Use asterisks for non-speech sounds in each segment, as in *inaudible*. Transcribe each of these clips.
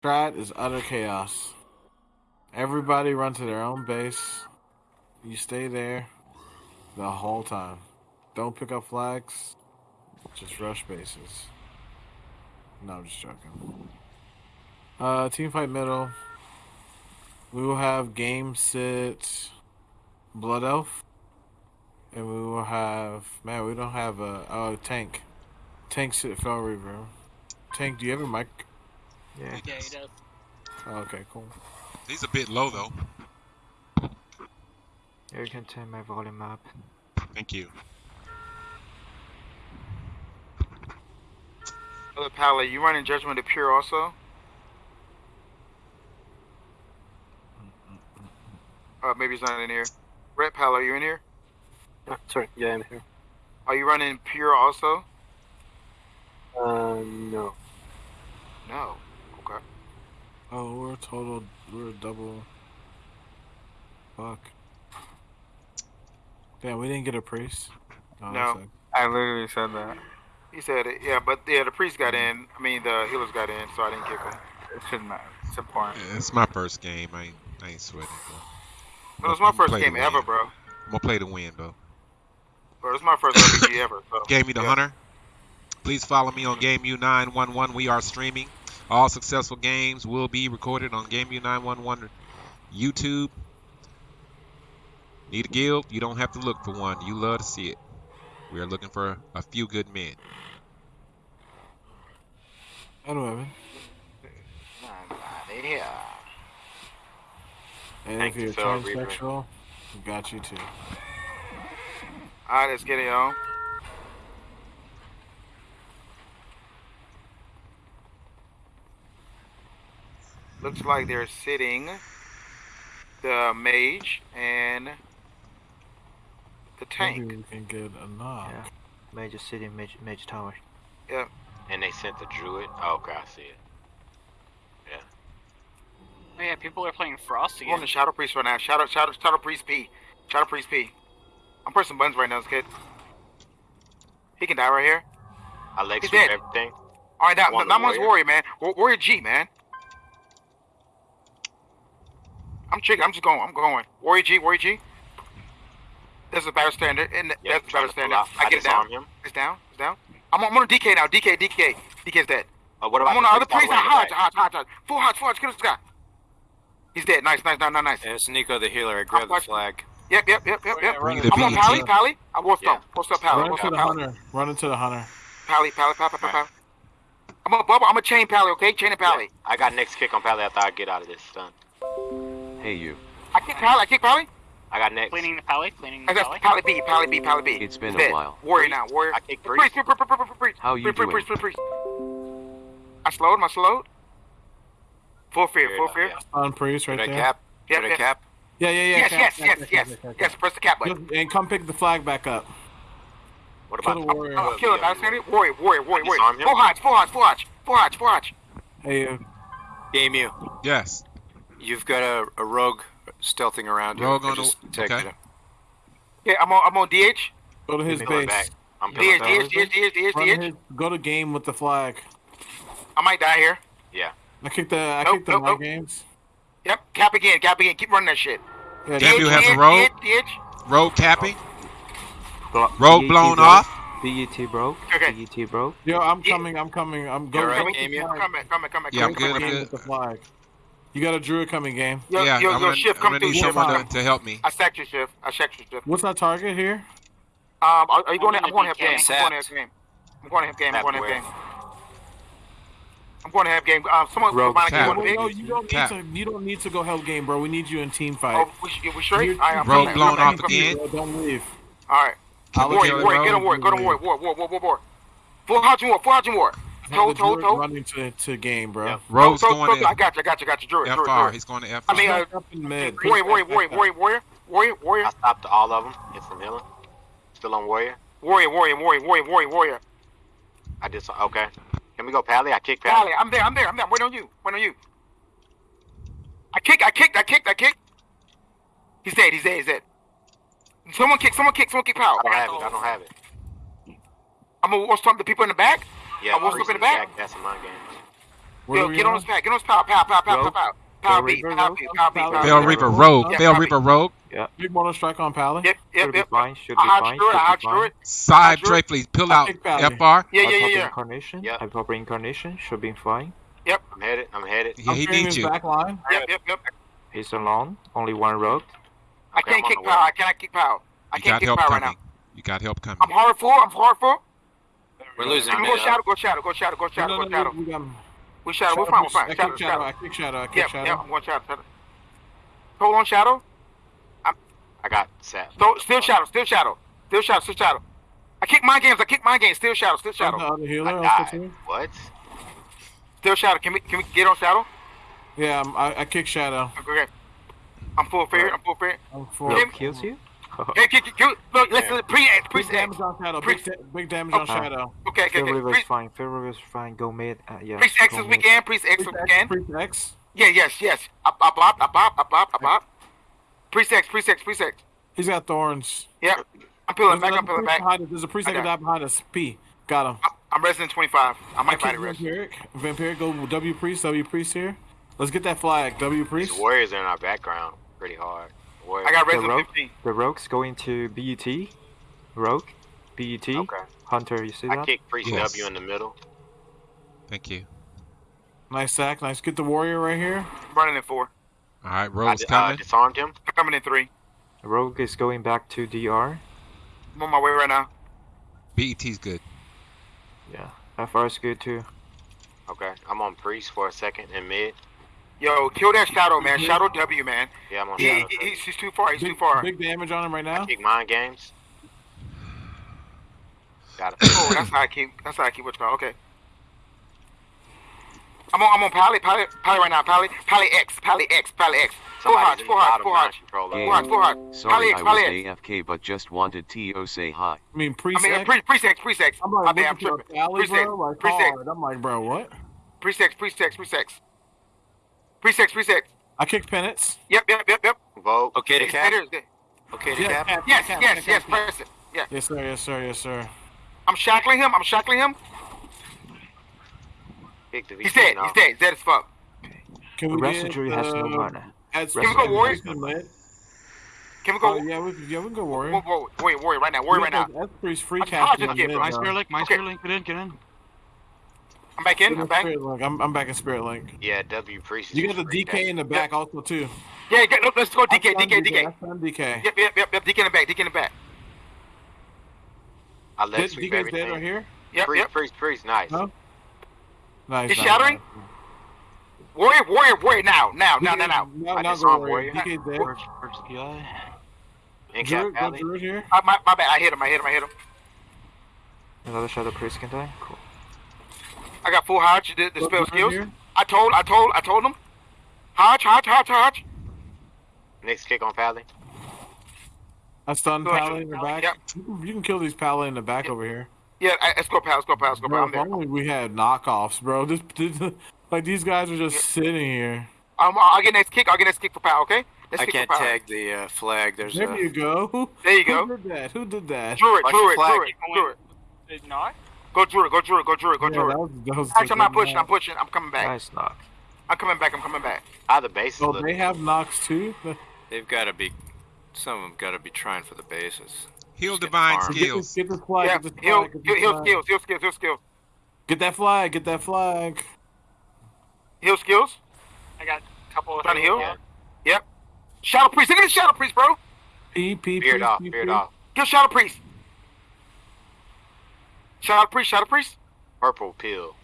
Strat is utter chaos. Everybody run to their own base. You stay there the whole time. Don't pick up flags. Just rush bases. No, I'm just joking. Uh, team fight middle. We will have game sit blood elf, and we will have man. We don't have a oh tank. Tank sit Fel Reaver. Tank, do you have a mic? Yeah. Yeah, he does. Oh, okay, cool. He's a bit low though. You can turn my volume up. Thank you. Other Pally, you running Judgment of Pure also? Uh, maybe he's not in here. Red Pal, are you in here? Ah, sorry, yeah, I'm here. Are you running Pure also? Uh, no. No. Okay. Oh, we're a total. We're a double. Fuck. Damn, we didn't get a priest. Oh, No. I literally said that. He said it. Yeah, but yeah, the priest got in. I mean, the healers got in, so I didn't kick him. It shouldn't matter. It's important. Yeah, it's my first game. I ain't, I ain't sweating, bro. But it was my first game ever, bro. I'm gonna play to win though. Bro, it's my first *coughs* RPG ever. So. Gave me the yeah. hunter. Please follow me on GameU911. We are streaming. All successful games will be recorded on GameView 911 YouTube. Need a guild? You don't have to look for one. You love to see it. We are looking for a few good men. And women. Yeah. And Thank if you, you're Phil Reaper. transsexual, we got you too. Alright, let's get it on. Looks like they're sitting the mage and the tank. Maybe we can get a knock. Yeah. Major city, major, major tower. Yep. And they sent the druid. Oh, okay, I see it. Yeah. Oh yeah, people are playing Frost again. I'm on the Shadow Priest right now. Shadow, Shadow, Shadow Priest P. Shadow Priest P. I'm pressing buttons right now, kid. He can die right here. I leg He's sweep everything. All right, now, Want now the I'm warrior? warrior, man. Wa- Warrior G, man. I'm chicken. I'm just going. I'm going. Warrior G, Warrior G. There's a battle standard, and Yeah, that's I'm battle standard. out. I get it down. him. It's down. It's down. I'm on, I'm on DK now. DK, DK. DK's dead. Uh, what about I'm on the other priest priest. all the way Hodge, in the back? Hodge, Hodge, Hodge. Full Hodge, full Hodge. Get this guy. He's dead. Nice, nice, nice, nice, nice. And it's Nico the healer. I grab the flag. Yep, yep, yep, yep, yep. Bring Run the I'm on Pally, Pally. I will Yeah. stop. Up Pally. Run Post up Pally. hunter. Run into the hunter. Pally, Pally, Pally, Pally, Pally. I'm a bubble. I'm a chain Pally, okay? Chain and Pally. I got next kick on Pally after I get out of this stun. Hey you. I kick Pally. I kick Pally. I got next. Cleaning the pally, cleaning the I got pally. Pally B, Pally B, Pally B. It's been a while. Warrior now, warrior. I kick Priest, priest. priest, priest, priest, priest, priest. How you priest, priest, doing? priest, priest, priest. I slowed, I slowed. Full fear, full fear. On priest right there. cap? Yep, yep. cap? Yeah, yeah, yeah. Yes, cap, yes, cap, yes, cap, yes, cap, cap, yes. cap. Press the cap button. And come pick the flag back up. What Kill about the warrior. Oh, kill it, battle standard. Warrior, warrior, warrior, warrior. Disarm him? Full hodge, full hodge, full hodge, full hodge, full hodge. Hey, uh, Game you. Yes. You've got a, a rogue stealthing around Rogue on the- okay. Yeah, I'm on, I'm on DH. go to his base. back. I'm DH, pulling. DH, DH, DH, DH, DH. his, go to game with the flag. I might die here. Yeah. I kicked the I Nope, kicked the nope, nope. games. Yep, cap again, cap again. Keep running that shit. Yeah, Damn, DH, you have DH, a rogue? DH, DH. Road capping. Blo- Road BET blown broke. off. BET broke. Okay. BET broke. Yo, I'm coming. I'm coming. I'm You going. alright, with the Amy? flag. Come back, come back, come back. Yeah, come I'm back, good, come I'm back. Game with the flag. You got a druid coming game. Yo, yeah, yo, I'm yo, gonna, shift, I'm come gonna through, need shift. someone to, to help me. I sacked your shift. I sacked your shift. What's our target here? Um, are, are you going to? I'm I'm going to have gonna game. I'm going to have game. I'm going to have game. I'm going to have game. I'm going to have game. Um, someone Rogue mind cap. if No, you no, want to you don't need Cap. to. You don't need to go help game, bro. We need you in team fight. Oh, we, we straight? You're- I'm Rogue coming. blown I'm off again. Bro, don't leave. All right. I'll Warrior, warrior, get on warrior, go to warrior, war, war, war, war, war. Full hodge and war, full hodge and war. Have Toe, the toe, toe. running to, to game, bro. Yep. Road's Toe, toe, going toe. I got you, I got you, I got you. Druid, druid, FR. druid. He's going to FR. I mean, uh, Up in mid. warrior, warrior, warrior, warrior, warrior, warrior, warrior, I stopped all of them. Hit from healing. Still on warrior. warrior, warrior, warrior, warrior, warrior, warrior. I did so. Okay. Can we go Pally? I kick Pally. Pally, I'm there, I'm there, I'm there. Wait on you, wait on you. I kicked, I kicked, I kicked, I kicked. He's dead, he's dead, he's dead. Someone kick, someone kick, someone kick power. I don't have it. I don't have it. I'm gonna war stomp the people in the back. Yeah. I will priest slip in the back. back. That's in my game. Where Yo, get on on? his pack. Get on his power. Power, power, power, Rogue. power, power. Power Bell B, Reaper, power Rogue. B, power B, Bell power Bell B. Reaper Rogue. Rogue. Yeah, Bell copy. Reaper Rogue. Big mono strike on Pally. Yep, yep, Should be yep. fine. Should be I hot fine. screw it. I Should hot be screw fine. it. Side Sure. Dre, please. Pull I out. kick Pally. FR. Yeah, I yeah, yeah, pop yeah. Incarnation. Yep. I pop incarnation. Should be fine. I'm headed. I'm headed. Yeah, I'm he clearing needs his you. back line. Yep, yep, yep. He's alone. Only one rogue. I Okay, can't I'm on kick the power. way. I cannot kick power. I can't kick power right now. You got help coming. I'm hard full. I'm hard full. We're losing Can we mid go shadow? Go shadow. Go shadow. Go shadow. Go no, no, shadow. we got him. We shadow. We're fine. We're fine. I Shadow. kick shadow. I kick shadow. I kick shadow. yeah. I'm going shadow. shadow. Hold on shadow. I got sap. Still, still shadow. Still shadow. Still shadow. Still shadow. I kick my games. I kick my games. Still shadow. Still Shadow. shadow. The other healer. I died. What? Still shadow. Can we can we get on shadow? Yeah, I'm, I, I kick shadow. Okay. I'm full fair. I'm full fair. I'm for Rogue kills you. Hey, kick, kick, kick. Look, listen. Pre X. Pre big X. damage on shadow. Big, da- big damage on Okay. shadow. Okay, okay, Fair okay. River is Pre fine. Fel Reaver is fine. Go mid. Uh, yeah. Priest X go this mid. weekend. Priest X this Priest X, weekend. Priest X. Yeah, yes, yes. I, I bop, I bop, I bop, I bop. Priest X, Priest X, Priest X. He's got thorns. Yep. I'm peeling back. I'm peeling back. behind us. There's a priest I that can got die behind us. P. Got him. I'm, I'm resident 25. I I might kick body rest. Vampiric. Vampiric, go W priest. W priest here. Let's get that flag. W These priest. warriors are in our background. Pretty hard. Warriors. I got The resident rogue. 15. The rogue's going to BET. Rogue. BET. Okay. Hunter, you see I that? kick Priest Yes. W in the middle. Thank you. Nice sack. Nice. Get the warrior right here. I'm running in four. All right, I Rogue's di- uh, coming. disarmed him. Coming in three. Rogue is going back to DR. I'm on my way right now. BET's good. Yeah. FR is good too. Okay. I'm on Priest for a second in mid. Yo, kill that shadow, man. Shadow W, man. Yeah, I'm on He, shadow. he- he's, he's too far. He's Big, too far. big damage on him right now. Kick mind games. Got it. Oh, that's how I keep. That's how I keep what's called. Okay. I'm on. I'm on Pally. Pally. Pally right now. Pally. Pally X. Pally X. Pally X. Full Somebody's hearts. in the Full hearts. bottom Full hearts. non-controller. Hearts. Full hearts. Sorry, Pally I X. was X. AFK but just wanted to say hi. I mean, I priest mean, X. pre- presex, presex. I'm My like, bad, I'm looking for a tripping. Pally, Presex, bro. Like, presex, hard. I'm like, bro, what? presex, presex, presex. Presex, presex. I kicked penance. Yep, yep, yep, yep. Vote. Okay to cap. better, it's good. Okay to cap. cap, Yes, yes, cap, yes, press it. Yeah. Yes, sir. Yes, sir. Yes, sir. I'm shackling him. I'm shackling him. Kick the He's dead. He's dead. He's dead as fuck. Can The we rest get, of jury has no uh, mana. add Can we go some Warrior? priest in mid? Can we go? yeah, we, yeah, we can go warrior. Whoa, whoa, warrior, warrior, right now. Warrior right now. That's priest free I'm casting charging on kid, mid, bro. bro. My Spirit Link, my Okay. Spirit Link, get in, get in. I'm back in. I'm back. I'm, I'm back in Spirit Link. Yeah, W Priest. You got the just free DK in the back also too. Yeah, get, no, let's go DK, I DK, DK. DK. Yep, yep, yep, yep. DK in the back. DK in the back. I let Did, sweep DK's everything. dead right here. Yep, Priest, yep. priest, priest, nice. Huh? Nice. He's nice, shattering? nice. Warrior, warrior, warrior. Now, now, now, now, now. Now, I now just saw warrior. warrior. DK's dead. First, first PI. In cap Druid, go alley. Druid here. Uh, my, my bad. I hit him. I hit him. I hit him. Another Shadow Priest can die. Cool. I got full Hodge. The, the spell skills. here. I told, I told, I told him. Hodge, Hodge, Hodge, Hodge. Next kick on Pally. I stunned Go ahead, in the back. Yep. You can- kill these Pally in the back over here. Yeah, I, let's go, pal. Let's go, pal. Let's go, pal. Bro, if only we had knockoffs, bro. This, this, *laughs* like these guys are just sitting here. Um, I'll get next kick. I'll get next kick for pal. Okay. Let's I kick can't for tag the uh, flag. There's There a. you go. *laughs* There you go. Who did that? Who did that? Druid, Watch Druid, the flag. Druid, Druid. Did not? Go Druid, go Druid, go Druid, go Yeah, Druid. that was, that was Actually, I'm not good. pushing. I'm pushing. I'm coming back. Nice knock. I'm coming back. I'm coming back. How the base is Oh, they have knocks too. *laughs* They've got to be. Some of them got to be trying for the bases. Heal Just divine farmed. Get this, skills. get this flag. Yeah, get this flag. Get, he'll, this he'll flag. skills, he'll skills, he'll skills, get that flag. Get that flag. he'll skills. I got a couple of Trying to heal. Yeah. Yep. Shadow priest. Look at the shadow priest, bro. P P Beard P, off, P, beard P. off. Get shadow priest. Shadow priest, shadow priest. Purple pill.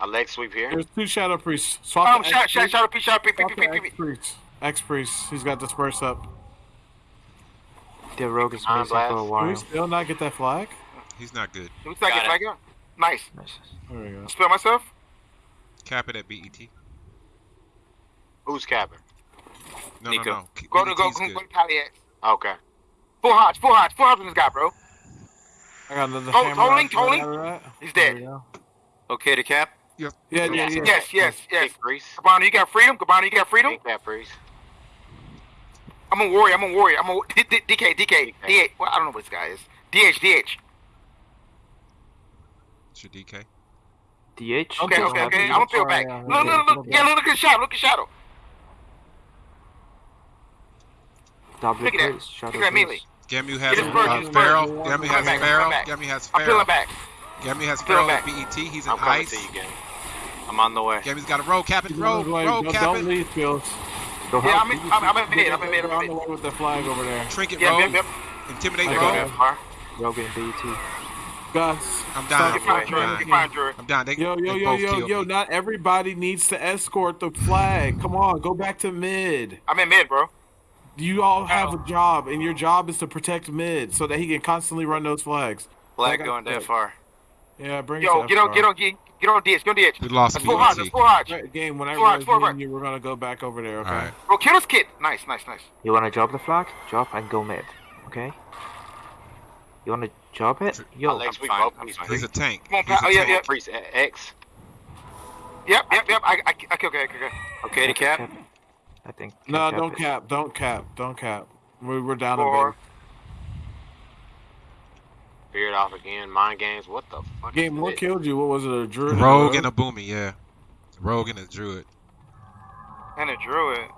A leg sweep here. There's two shadow priests. Swap Um, the shadow, shadow, priest. shadow priest, shadow priest, Swap priest, the priest, X priest. priest. X priest. He's got disperse up. The rogue is Iron missing for a Blast. Can we while. still not get that flag? He's not good. Looks like Got it's it. like. Nice. Nice. There we go. Spell myself. Cap it at BET. Who's capping? No, Nico. no, no. K- Go to go, BET's go, go to Palliac. Okay. Full Hodge, full Hodge, full Hodge on this guy, bro. I got another Tol- hammer. tolling, tolling. He's dead. Okay to cap. Yeah, yeah, yeah. Yes, yes, yes, yes. Kick priest. Cabana, you got freedom. Cabana, you got freedom. Kick that priest. I'm a warrior. I'm a warrior. I'm a D- D- DK, DK, DH. Well, I don't know what this guy is. DH, DH. It's your DK. DH. Okay, okay, okay. I'm gonna peel back. yeah, Look, okay, look, little look. Yeah, look, look at shadow. Look at shadow. Double Look at that. Shadow Look at that please. melee. Gamu has Get his bird, uh, get his bird. Pharaoh. Gamu has back, I'm Pharaoh. Gamu has I'm peeling back. Gamu has Peeling Pharaoh back. BET. He's in I'm ice. to you, gang. I'm on the way. Gamu's got a rogue capping. Keep Rogue, on the way. Don't, leave, Phils. Go Yeah, help. I'm in, I'm, I'm in mid. I'm in mid. I'm on in the mid. with the flag over there. Trinket Yep, rogue. yep, yep. Intimidate I rogue. far. Rogue and BET. Gus. I'm down. Get I'm fine, Drew. down. Get fine, Drew. I'm down. They, Yo, yo, they yo, yo, yo, me. not everybody needs to escort the flag. Come on, go back to mid. I'm in mid, bro. You all have a job, and your job is to protect mid so that he can constantly run those flags. Flag I going that. that far. Yeah, bring Yo, it Yo, get on, get on, get, get on DH. Get on DH. We lost That's full Hodge. BET. That's full Hodge. Right, game, whenever Forward, it's forward. you, we're gonna go back over there, okay? All right. Bro, kill this kid. Nice, nice, nice. You wanna drop the flag? Drop and go mid. Okay. You wanna drop it? Yo, Alex, we fine, both I'm please. fine. He's a tank. Come on, He's a Oh, yeah, tank. yeah. Priest uh, X. Yep, yep, yep. I, I, I okay, okay, okay. Okay to cap? I think. No, don't cap, don't cap, don't cap. We, we're down a bit. Beard off again. Mind games. What the fuck? Game, what this? killed you? What was it, a druid? Rogue and a boomy, yeah. Rogue and a druid. And a druid.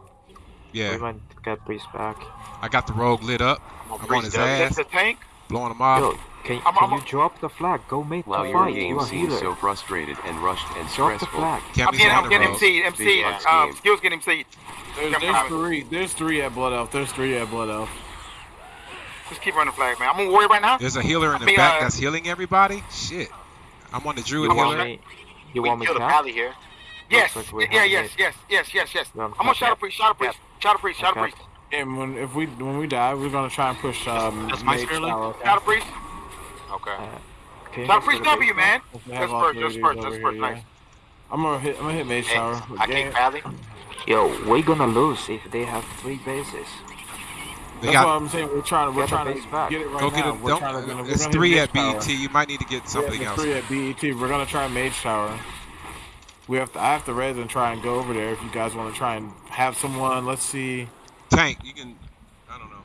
We Yeah. might get Priest back. I got the rogue lit up. I'm on I'm on Priest his W. That's ass, the tank. blowing him off. Yo, can, I'm- can I'm- you drop the flag? Go mid Wow, to your fight. game You are seems so frustrated and rushed and Drop the stressful. flag. I'm Cammy's getting, on I'm the getting rogue. MC, MC. Big ass Um, skills getting MC. There's, there's three. There's three at Blood Elf. There's three at Blood Elf. Just keep running flag, man. I'm gonna worry right now. There's a healer in the I mean, back uh, that's healing everybody. Shit. I'm on the druid You want healer. me? You We want me kill the cap? here. Yes, like yeah, yes, yes, yes, yes, yes. We're on I'm gonna cap. shadow priest, shadow priest, shadow priest, shadow Cap. priest, And when if we when we die, we're gonna try and push um That's my Mage Sterling? Tower, okay? shadow priest, Okay. Okay. shadow priest W, man. If we That's first, three that's first, these that's first, here, nice. I'm gonna hit. I'm gonna hit Mage Hey, Tower. I Game- kick pally. Yo, we're gonna lose if they have three bases. They That's what got I'm saying. We're trying to we're Get trying to back. get it right go now. get it. We're Don't. trying to, we're It's three Mage at Tower. BET. You might need to get Yeah, something there's else. three at BET. We're gonna try Mage Tower. We have to. I have to res and try and go over there. If you guys want to try and have someone, let's see. Tank. You can. I don't know.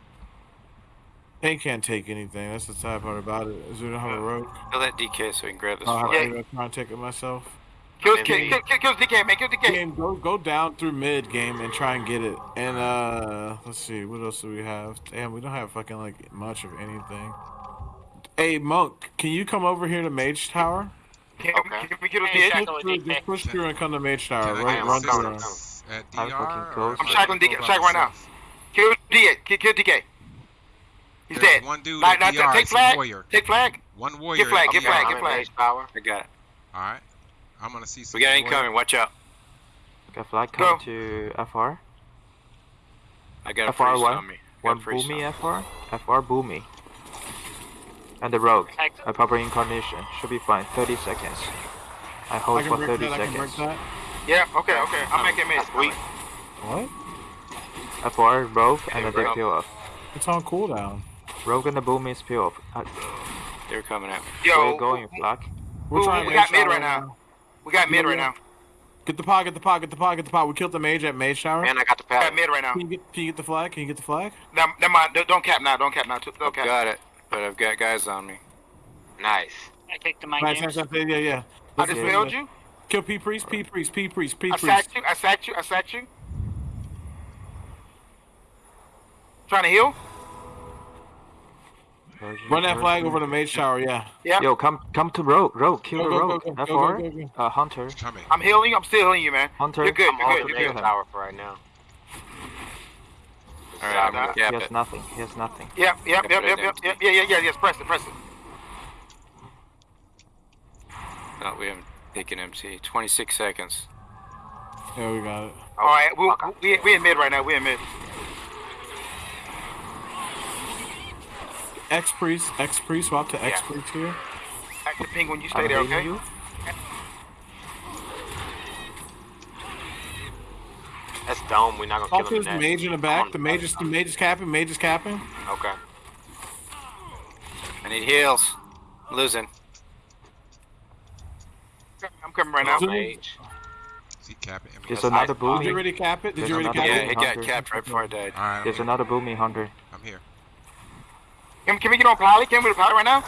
Tank can't take anything. That's the sad part about it. Is we don't have a rogue. Kill that DK so we can grab this oh, I'll have to try and take it myself. Kill, I'm kill, in kill, kill, kill DK, man, kill DK. Game, go go down through mid game and try and get it. And uh, let's see, what else do we have? Damn, we don't have fucking like much of anything. Hey monk, can you come over here to Mage Tower? Can, Okay. can we kill Hey, DH? Shackle Push with through, DK. just push through and come to Mage Tower. Can I Run, get run through. I'm them. assistance I'm DR? fucking close. I'm I shackling DK, by right now. Kill DH, kill, kill DK. He's There's dead. one dude Now, at DR. take flag. warrior. Take flag. One warrior. Get flag, get flag, get flag. Mage power. I got it. All right. I'm gonna see. some We got warrior. incoming. Watch out. Got flag Go. come to FR. I got a FR priest one. on me. One priest boomy on me. FR. FR boomy. And the rogue. A proper incarnation. Should be fine. 30 seconds. I I hold can for 30 that. I can break seconds. that. Yeah, okay, okay. I'm making mid. That's weak. What? FR, rogue, and Yeah, then they rogue. peel off. It's on cooldown. Rogue and the boomy is peel off. Uh, They're coming at me. where Yo, you going, flag? We're Ooh, trying we Mage got mid Tower right now. We got mid right now. Get the pod, get the pod, get the pod, get the pod. We killed the mage at Mage Tower. And I got the We got mid right now. Can you get, can you get the flag? Can you get the flag? Never never mind. Don't- Don't cap now. Don't cap now. Don't I've cap. got it, but I've got guys on me. Nice. I kicked the mind Nice, games. nice, nice, yeah, yeah. I Let's just do it. failed you. Kill P priest, P priest, P priest, P I priest. sacked you. I sacked you. I sacked you. Trying to heal. Run that flag over to Mage Tower, yeah. Yeah. Yo, come come to rogue. Rogue, kill Go, the go, rogue. go, go, FR. go, go, go, Uh, Hunter. Coming. I'm healing you. I'm still healing you, man. Hunter. You're good. I'm You're good. You're Mage good. tower for right now. All right, I'm gonna He has it. nothing. He has nothing. Yep. Yep. Yep. Yep. Yep. Yep. Yeah. Yeah. Yeah. Yes. Press it. Press it. No, we haven't taken MC. 26 seconds. Yeah, we got it. All right. We we we in mid right now. We in mid. X priest, X priest, swap to X Yeah. priest here. Back to ping when you stay I'm there. Okay. you. That's dome. We're not gonna Talk kill to him his in that. mage in the back. on The mage is the I'm- mage is capping. Mage is capping. Okay. I need heals. Losing. I'm coming right now. Zoom. Mage. See capping. I mean, There's that's- another Did you boomy. already cap it? Did There's you already cap it? boomy. it got capped right before I died. All right. There's I'm, another boomy hunter. I'm here. Can, can we get on Pally? Can we get on Pally right now?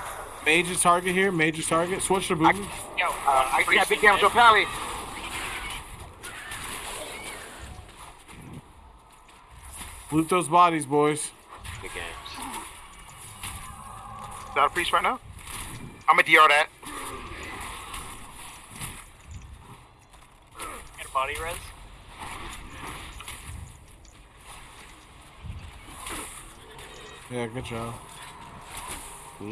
Major target here. Major target. Switch to boom. Yo, Uh, I Priest got big is damage on Pally. Loot those bodies, boys. Good games. Is that a priest right now? I'm gonna DR that. Get a body res. Yeah, good job. Silence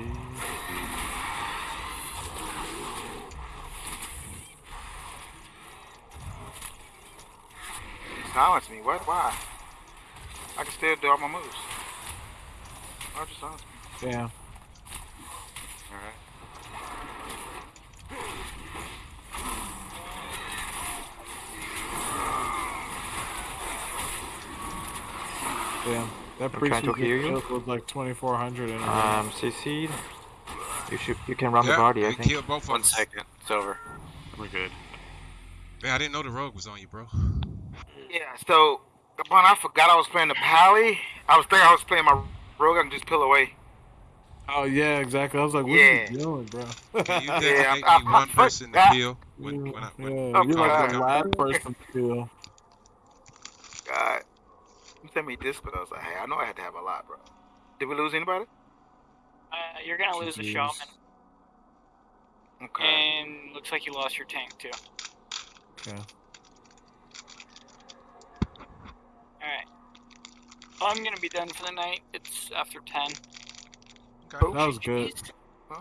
me. What? Why? I can still do all my moves. Why just silence me? Damn. Alright. Damn. That I'm priest trying to hear you. killed was like 2,400 in a. Um, CC'd. You should. You can run Yeah, the body. I we think. killed both of One It's over. We're good. Man, I didn't know the rogue was on you, bro. Yeah. So, upon I forgot I was playing the Pally. I was thinking I was playing my rogue. I can just peel away. Oh yeah, exactly. I was like, what Yeah. are you doing, bro? Can you *laughs* Yeah, designate I- me I- one I person to forgot. kill when, when I, yeah, when, you're Oh, like the last person to kill. God. You sent me this, but I was like, hey, I know I had to have a lot, bro. Did we lose anybody? Uh, you're gonna lose the Jeez. shaman, Okay. and looks like you lost your tank too. Okay. Alright. I'm gonna be done for the night. It's after 10. okay. That was good.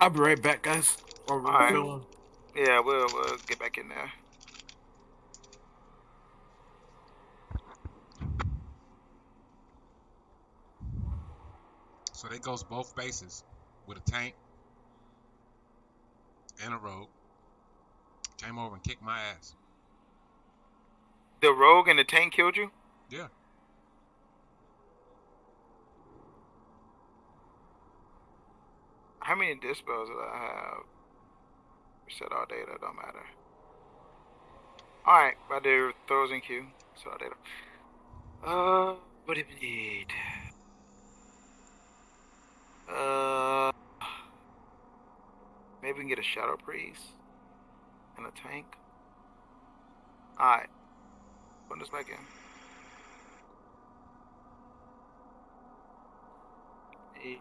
I'll be right back, guys. Or we're Alright. Yeah, we'll, we'll get back in there. So they goes both bases with a tank and a rogue. Came over and kicked my ass. The rogue and the tank killed you? Yeah. How many dispels did I have? Reset all data, don't matter. Alright, I do throws in queue. Set all data. Uh, what do we need? Uh, maybe we can get a shadow priest and a tank. Alright, put this back in. Need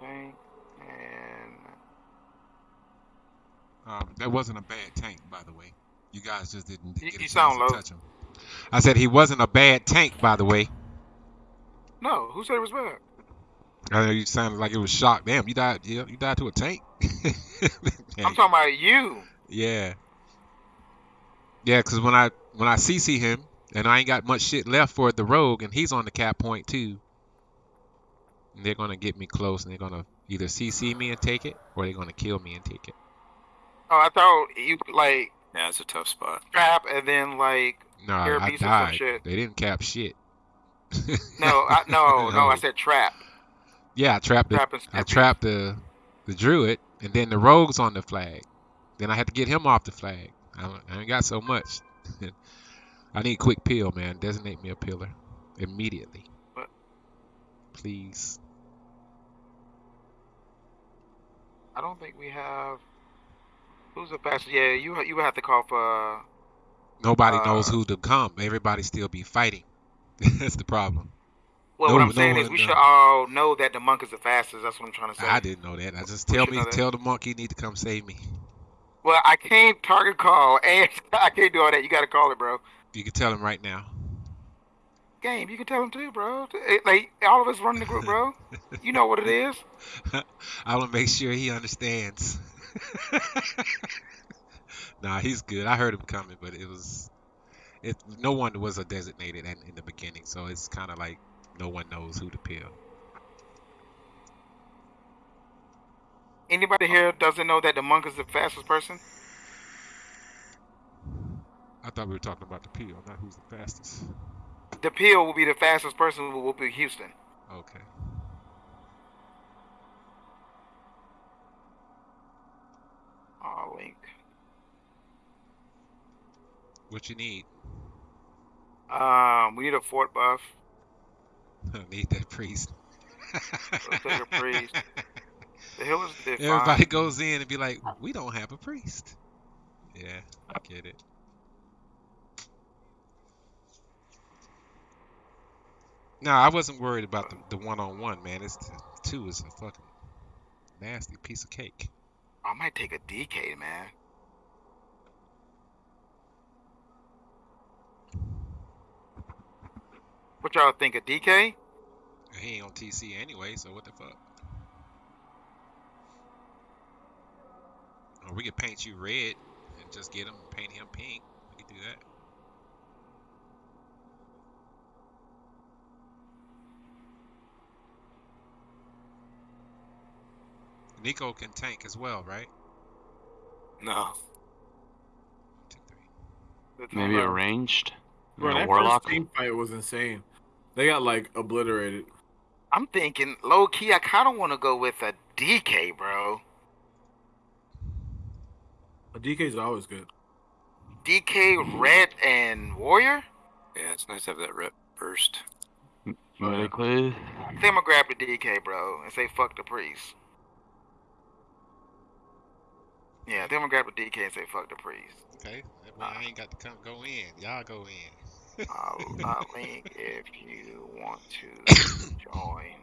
tank and Um, that wasn't a bad tank, by the way. You guys just didn't get you chance sound to low. touch him. I said he wasn't a bad tank, by the way. no, who said it was bad? I know you sounded like it was shocked. Damn, you died. Yeah, you died to a tank. *laughs* I'm talking about you. Yeah. Yeah, because when I when I CC him and I ain't got much shit left for the rogue and he's on the cap point too. And they're gonna get me close and they're gonna either CC me and take it or they're gonna kill me and take it. Oh, I thought you like Yeah, it's a tough spot. trap and then like No, I, I beast or some died. shit. They didn't cap shit. no, I, *laughs* no, no, I said trap. Yeah, I trapped the I trapped the the druid and then the rogue's on the flag. Then I had to get him off the flag. I, I ain't got so much. *laughs* I need a quick pill, man. Designate me a pillar immediately. What? Please. I don't think we have. Who's the fastest? Yeah, you you would have to call for. Uh, Nobody Uh, knows who to come. Everybody still be fighting. *laughs* That's the problem. Well, No- what I'm no saying is we knows. should all know that the monk is the fastest. That's what I'm trying to say. I didn't know that. I just tell me, tell the monkey he need to come save me. Well, I can't target call *laughs* and I can't do all that. You got to call it, bro. You can tell him right now. Game, you can tell him too, bro. Like all of us running the group, bro. *laughs* You know what it is. I want to make sure he understands. *laughs* nah, he's good. I heard him coming, but it was it. No one was a designated in, in the beginning, so it's kind of like no one knows who to peel. Anybody here doesn't know that the monk is the fastest person? I thought we were talking about the peel, not who's the fastest. The peel will be the fastest person. Who will be Houston. Okay. Oh, link. What you need? Um, we need a fort buff. *laughs* I need that priest. Let's take a priest. The *laughs* healers did fine. Everybody goes in and be like, we don't have a priest. Yeah, I get it. No, I wasn't worried about the, the one-on-one, man. It's the two is a fucking nasty piece of cake. I might take a DK, man. What y'all think of DK? He ain't on TC anyway, so what the fuck? Or we could paint you red and just get him, paint him pink. We could do that. Nico can tank as well, right? No. Two, three. Maybe all a right. ranged. Bro, a that warlock. first team fight was insane. They got like obliterated. I'm thinking low key. I kind of want to go with a DK, bro. A DK is always good. DK, Red, and Warrior. Yeah, it's nice to have that rep burst. Medically. I think I'm gonna grab the DK, bro, and say fuck the priest. Yeah, I think I'm gonna grab the DK and say fuck the priest. Okay, that way I ain't got to come go in. Y'all go in. I'll, I'll link if you want to join.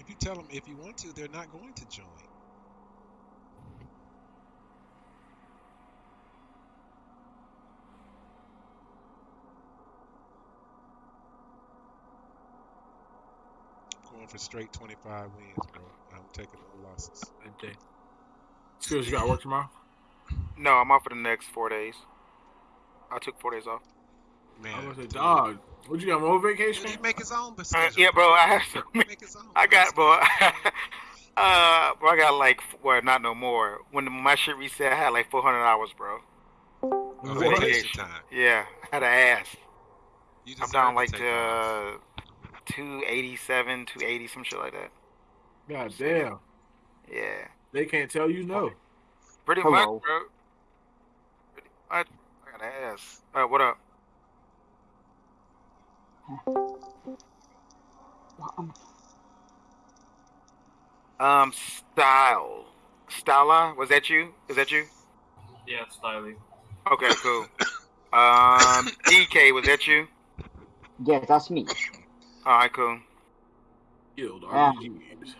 If you tell them if you want to, they're not going to join. Going for straight 25 wins, bro. I'm taking no losses. Okay. Skills, you got work tomorrow? No, I'm off for the next four days. I took four days off. Man, I was a dog. What you got? More vacation? He make his own Uh, yeah, bro, I have so many. Make his own. I got, bro. *laughs* uh, bro, I got like, well, not no more. When my shit reset, I had like 400 hours, bro. Oh, What? vacation time. Yeah, I had an ass. You I'm deserve down to like to off. uh, 287, 280, some shit like that. God damn. Yeah, They can't tell you no. pretty Hello. much, bro. Pretty much. I got an ass. Uh, what up? Um, style, Stala, was that you? Is that you? Yeah, Styling. Okay, cool. Um, DK, was that you? Yes, that's me. All right, cool. Guild. RPGs.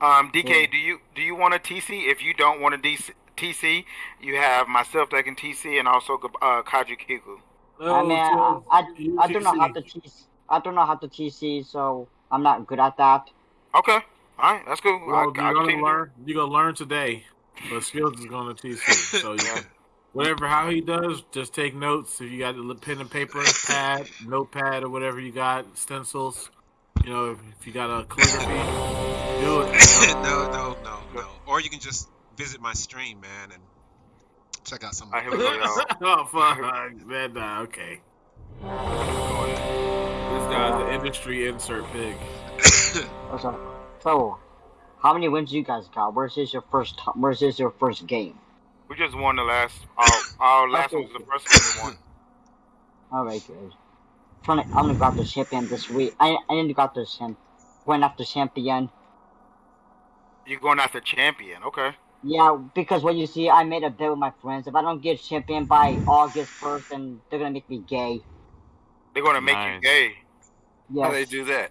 Um, DK, do you do you want a TC? If you don't want a DC, TC, you have myself that can TC and also uh, Kaji Kiku. I mean, I, Oh, I, I don't know how to TC. I don't know how to TC, so I'm not good at that. Okay, all right, that's cool. Well, I, you're gonna learn. You're gonna learn today, but skills is gonna teach you. So *laughs* you can, whatever how he does, just take notes. If you got a pen and paper, pad, notepad, or whatever you got, stencils. You know, if, if you got a calligraphy, do it. *laughs* no, no, no, no. Or you can just visit my stream, man, and check out some. All right, here we go, y'all. *laughs* oh fuck, man, nah, okay. This guy's the industry insert pig. *laughs* So, so, how many wins you guys got? Where's this your first? T- where's this your first game? We just won the last. Our, our *laughs* last one was the first one we won. All right, good. Trying to, I'm gonna grab the champion this week. I I need to grab the champ. Going after champion. You're going after champion, okay? Yeah, because what you see, I made a bet with my friends. If I don't get champion by August first, then they're gonna make me gay. They're gonna make you gay. Yes, How they do that?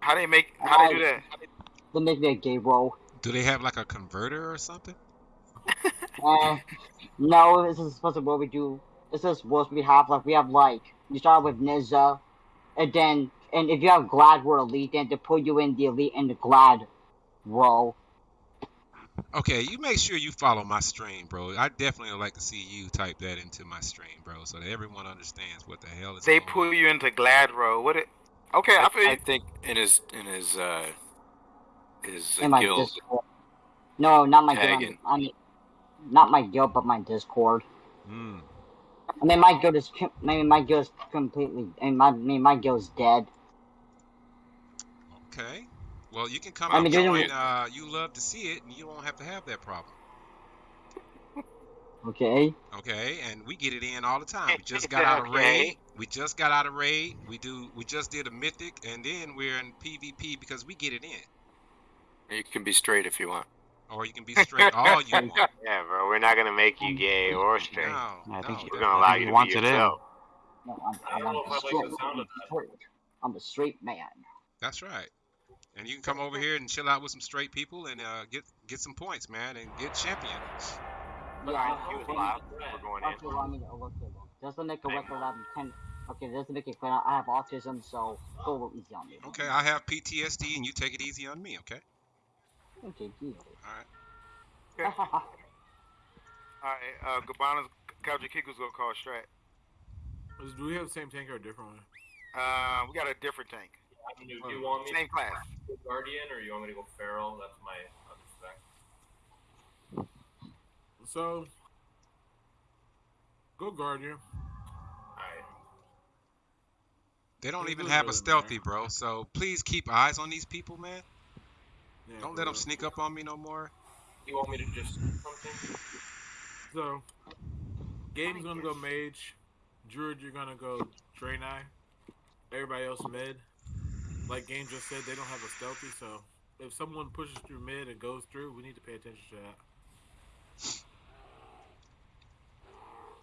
How do they make? How they do that? they make me a gay bro. Do they have like a converter or something? *laughs* Uh, no, this is supposed to what we do. This is what we have. Like we have like you start with Nizza, and then and if you have Glad War Elite, then they put you in the Elite and the Glad row. Okay, you make sure you follow my stream, bro. I definitely would like to see you type that into my stream, bro, so that everyone understands what the hell is They going pull on. you into Glad Row. What it? Okay, I feel I think in his in his uh his uh, in my guild. Discord. No, not my Tagging. guild. I mean, not my guild, but my Discord. Mm. I mean, my guild is. com- I mean, my guild is completely. I mean, my, I mean, my guild is dead. Okay. Well, you can come I out mean, and join. Uh, you love to see it, and you won't have to have that problem. Okay. Okay, and we get it in all the time. We just got *laughs* out of raid. We just got out of raid. We do. We just did a mythic, and then we're in PvP because we get it in. You can be straight if you want. Or you can be straight all you *laughs* want. Yeah, bro. We're not gonna make you gay or straight. No, I think no, we're gonna allow he you to wants be it in. yourself. No, I'm, I I'm, don't I'm, if I like straight, the sound of that. straight. I'm a straight man. That's right. And you can come over here and chill out with some straight people and uh, get get some points, man, and get champion. Yeah, He was I- live. We're going in. Okay, well, I okay, well, just to make a record, I'm 10. Okay, just to make it clear, I have autism, so go a easy on me. Okay, I have PTSD, and you take it easy on me, okay? Okay, deal. All right. *laughs* All right, uh, Gabbana's Couch Kiku's gonna call Strat. Do we have the same tank or a different one? Uh, we got a different tank. I do, do you hmm. want me Same class. to go Guardian or you want me to go Feral? That's my other spec. So, go Guardian. Alright. They don't Let's even have it, a man. stealthy, bro. So please keep eyes on these people, man. Yeah, Don't let them sneak up on me no more. You want me to just something? So, game's gonna go Mage. Druid, you're gonna go Draenei. Everybody else mid. Like Game just said, they don't have a stealthy, so if someone pushes through mid and goes through, we need to pay attention to that.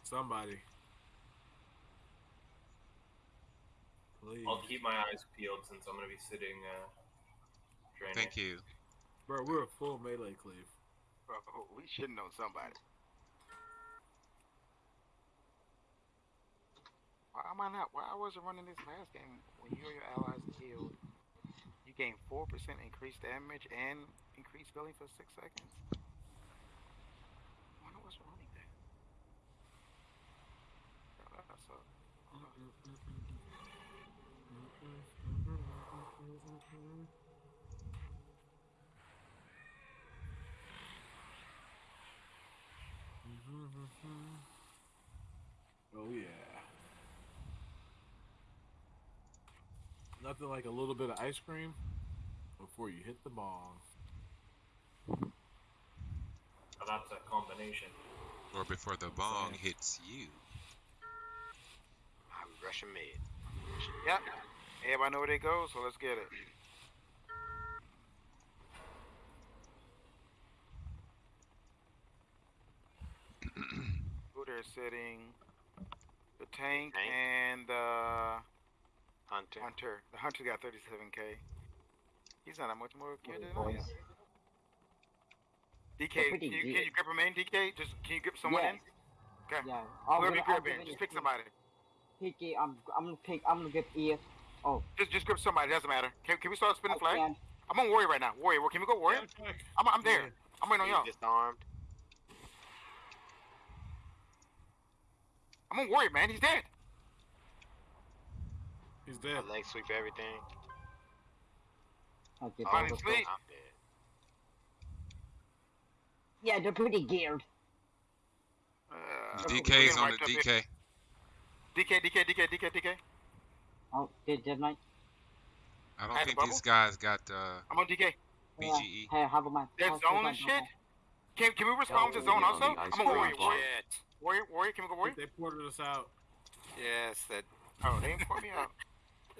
Somebody. Please. I'll keep my eyes peeled since I'm gonna be sitting uh training. Thank you. Bro, we're a full melee cleave. Bro, we should know somebody. Why am I not? Why I wasn't running this last game when you or your allies killed? You gain four percent increased damage and increased billing for six seconds. I wonder what's with that. Bro, that sucks. Oh yeah. Nothing like a little bit of ice cream before you hit the bong. Oh, that's a combination. Or before the bong hits you. I'm rushing mid. Yep. Everybody know where they go, so let's get it. *clears throat* Who they're sitting? The tank, Tank. and the Hunter. hunter. The hunter got 37k. He's not that much more kid than I am. DK, can you, can good. you grip him in, DK? Just can you grip someone Yes. in? Okay. Yeah. I'll Whoever grip- you I'll grip grip in, just pick somebody. Picky, I'm, I'm gonna pick, I'm gonna grip E. Oh, Just just grip somebody. Doesn't matter. Can, can we start I spinning flag? can. I'm on warrior right now. Warrior. Can we go warrior? I'm I'm there. Yeah. I'm waiting on y'all. He's disarmed. I'm on warrior, man. He's dead. He's dead. I leg sweep everything. Okay, Fine, that's it's okay. I'm dead. Yeah, they're pretty geared. Uh, DK's we're on the getting DK. DK, DK, DK, DK, DK. Oh, did, did I? I don't Had a think these guys got uh, I'm on DK. BGE. Hey, how about my? Dead how's- zone how's and shit. Can can we respond to zone also? the I'm on warrior. cream Warrior, Shit. warrior, warrior. Can we go warrior? They ported us out. Yes, that Oh, they ain't put me out. *laughs*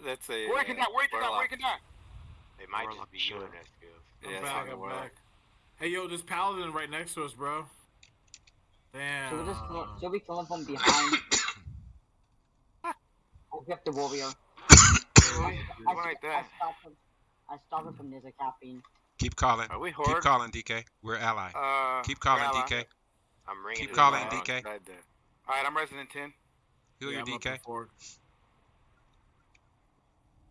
that's a. Warrior can uh, die. Warrior can die. warlock. Warrior can die. It might Warlock just be you shit. in that skills. I'm Yeah, it's back, on the I'm back. Hey, yo, this paladin right next to us, bro. Damn. Should we just kill, should we kill him from behind? *coughs* I'll grip the warrior. I, I, Like I that. stopped him. I stopped him from Ninja caffeine. Keep calling. Are we Keep calling, DK. We're ally. Uh, Keep calling, ally. DK. I'm ringing. Keep calling. DK. Side there. All right, I'm resident ten. Heal yeah, your I'm up DK.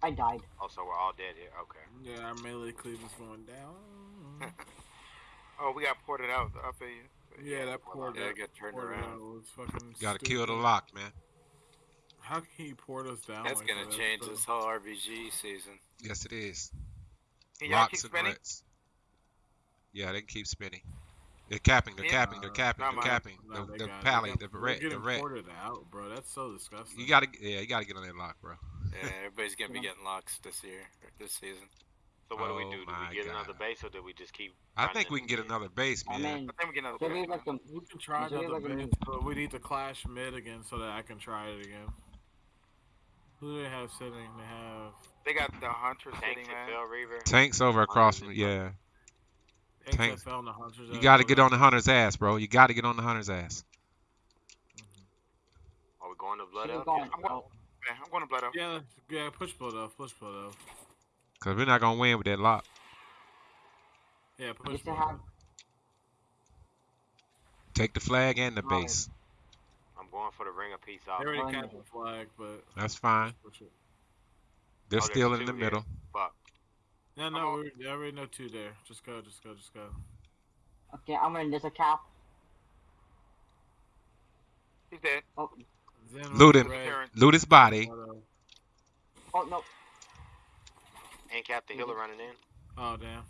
Four. I died. Oh, so we're all dead here. Okay. Yeah, our melee cleave is going down. *laughs* Oh, we got ported out. I feel you. yeah, that port. Yeah, that get turned around. fucking. Gotta kill the lock, man. How can he port us down? That's like gonna that, change bro? this whole RBG season. Yes, it is. Can y'all keep Locks and spinning? threats. Yeah, they can keep spinning. They're capping. They're Yeah. capping. They're capping. Nah, They're man. capping. Nah, The they the got pally. They The got- we're red. The getting red. ported out, bro. That's so disgusting. You gotta. Yeah, you gotta get on that lock, bro. Yeah, everybody's gonna be getting locks this year, or this season. So what do we Oh do? Do we get another base or do we just keep? I think we can get another base, I man. mean, I think we get another. Base. we like them? We can try Should we another like base, new- but we need to clash mid again so that I can try it again. Who do they have sitting? They have. They got the hunter Tanks sitting, and man. Fel Reaver. Tanks over across from. Yeah. Tanks. XFL and the hunters. You got to get on the hunter's ass, bro. You got to get on the hunter's ass. Are we going to blood She's out? I'm going- Man, I'm going to blood out. Yeah, yeah. Push blood off. Push blood off. Because we're not going to win with that lock. Yeah, push still blood have. off. Take the flag and the Right. base. I'm going for the ring of peace They out. already Fine. capped the flag, but That's fine. They're Oh, still in the here. middle. Fuck. No, no, on- we already know two there. Just go, just go, just go. Okay, I'm gonna a cap. He's dead. Oh, Zen Loot him. Loot his body. oh no. Ain't Cap the healer running in. Oh damn.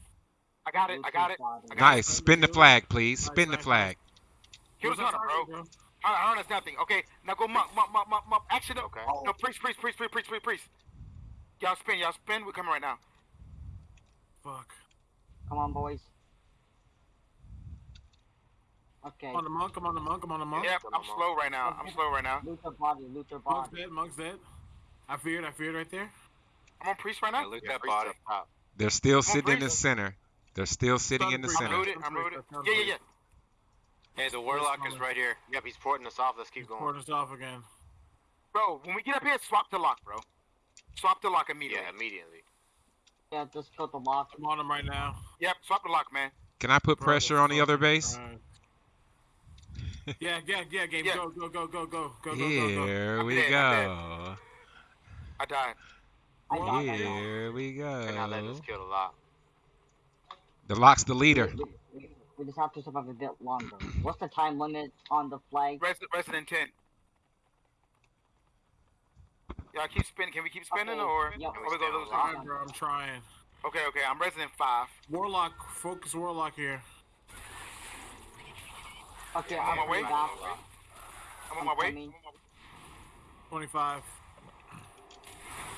I got it. I got it. I got it. Nice. Spin the flag, please. Nice, Spin the flag. Kill the What's hunter, bro. target, Hunter, hunter is nothing. Okay, now go monk, monk, monk, monk, monk. Action. Okay. No, priest, priest, priest, priest, priest, priest, priest. Y'all spin, y'all spin. We're coming right now. Fuck. Come on, boys. Okay. I'm on the monk. I'm on the monk. I'm on the monk. Yep, I'm slow right now. I'm slow right now. Loot your body. Loot your Monk's body. dead. Monk's dead. I feared. I feared right there. I'm on priest right now. Yeah, loot Yeah, that body. top. They're still on, sitting in the center. They're still sitting in the Priest. I'm center. rooted. I'm Priest, rooted. Yeah, yeah, yeah. Hey, the warlock is right here. Yep, he's porting us off. Let's keep going. Porting us off again. Bro, when we get up here, swap the lock, bro. Swap the lock immediately. Yeah, immediately. Yeah, just put the lock. I'm on him right now. Yep, swap the lock, man. Can I put pressure on the other fucking base? yeah, yeah, yeah, game. Yeah. Go, go, go, go, go, go, go, Here go, go. Here we dead, go. I died. I. Here we go. And I let this kill a lot. The lock's the leader. We, just have to survive a bit longer. What's the time limit on the flag? Resident, resident 10. Y'all keep spinning. Can we keep spinning okay. or? Yep. Can we go those I'm trying. Okay, okay. I'm resident 5. Warlock. Focus Warlock here. Okay, I'm on I'm my way. coming back. I'm on my way. coming. 25.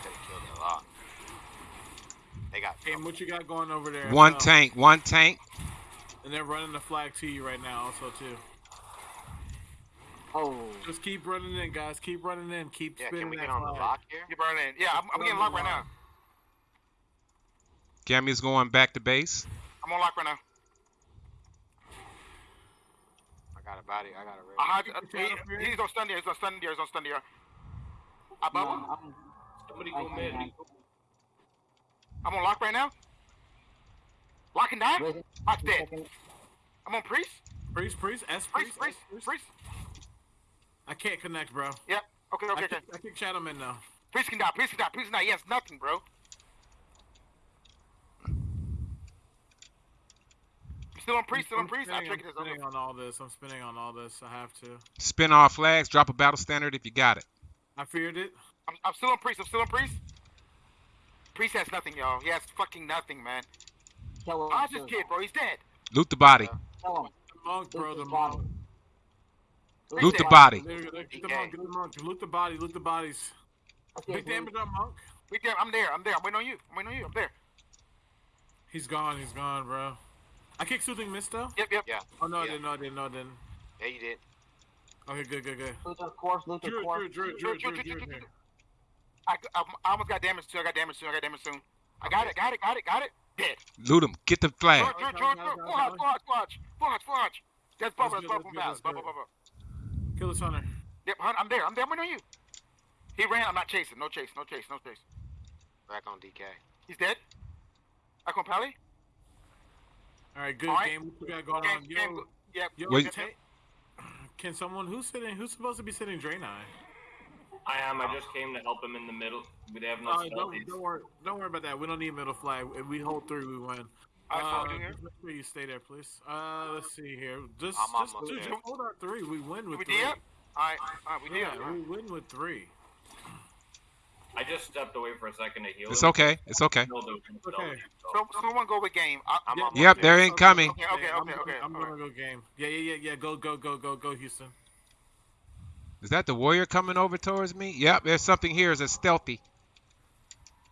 Gotta kill the lock. They got. Game, what you got going over there? One No. tank, one tank. And they're running the flag to you right now, also too. Oh, Just keep running in, guys. Keep running in. Keep Yeah, spinning can we get on the lock here? You burn in. Yeah, I'm, I'm getting locked right now. Cammy's going back to base. I'm on lock right now. I got a body. I got a I red. had, uh, he, he's on stun there. He's on stun there. He's on stun there. I no, bubble. I'm, Somebody go can mid. I'm on lock right now. Lock and die. Wait, Lock's dead. I'm on priest. Priest, priest, S Priest, priest, priest, priest. I can't connect, bro. Yep. Okay, I okay, okay. kick, I kick Shadow Man now. Priest can die. Priest can die. Priest can die. He has nothing, bro. Still on priest. Still on I'm priest. I spinning, triggered I'm this. spinning on all this. I'm spinning on all this. I have to. Spin off flags. Drop a battle standard if you got it. I feared it. I'm, I'm still on priest. I'm still on priest. Priest has nothing, y'all. He has fucking nothing, man. Kill him. Dodge kill this kid, bro. He's dead. Loot the body. Kill him. The monk, bro. Loot The his monk. body. Loot the dead. body. There, there, get the monk. Get the monk. Loot the body. Loot the bodies. Okay, Big damage on monk. We there. I'm there. I'm there. I'm waiting on you. I'm waiting on you. I'm there. He's gone. He's gone, bro. I kicked soothing mist though. Yep, yep. Yeah. Oh no, I didn't. No, I didn't. No, I didn't. Yeah, you did. Okay, good, good, good. Loot course. Loot the Drew, course. Drew, Drew, Drew, Drew, Drew, Drew. I, I, I almost got damaged too. I got damaged soon. I got damaged soon. I got it. Got it. Got it. Got it. Dead. Loot him. Get the flag. Drew, Drew, Drew, Drew. Full hodge, full hodge, full hodge, full hodge, full hodge. That's bubble. That's bubble that's Bubble, bubble. Kill this hunter. Yep, hun, I'm there. I'm there. I'm on you. He ran. I'm not chasing. No chase. No chase. No chase. Back on DK. He's dead. I on Pally. All right, good All right. game. What got going Game, on? game. Yo, Yep. yo, Wait. yep, yep. ta- can someone who's sitting? Who's supposed to be sitting Draenei? I I am. I just came to help him in the middle. We have no Uh, don't, don't worry. Don't worry about that. We don't need middle flag. If we hold three, we win. I Uh, you here. make sure you stay there, please. Uh, let's see here. Just, I'm just, almost dude, there. just hold our three. We win with We three. did. All right. All right. We did. Yeah, we win with three. I just stepped away for a second to heal It's him. okay. It's okay. Still Okay. so- So, someone go with game. I, I'm Yeah. Yep, there. they're incoming. Okay, okay, I'm, okay, okay, I'm all gonna go game. Yeah, yeah, yeah, yeah. Go, go, go, go, go, Houston. Is that the warrior coming over towards me? Yep, there's something here. It's a stealthy.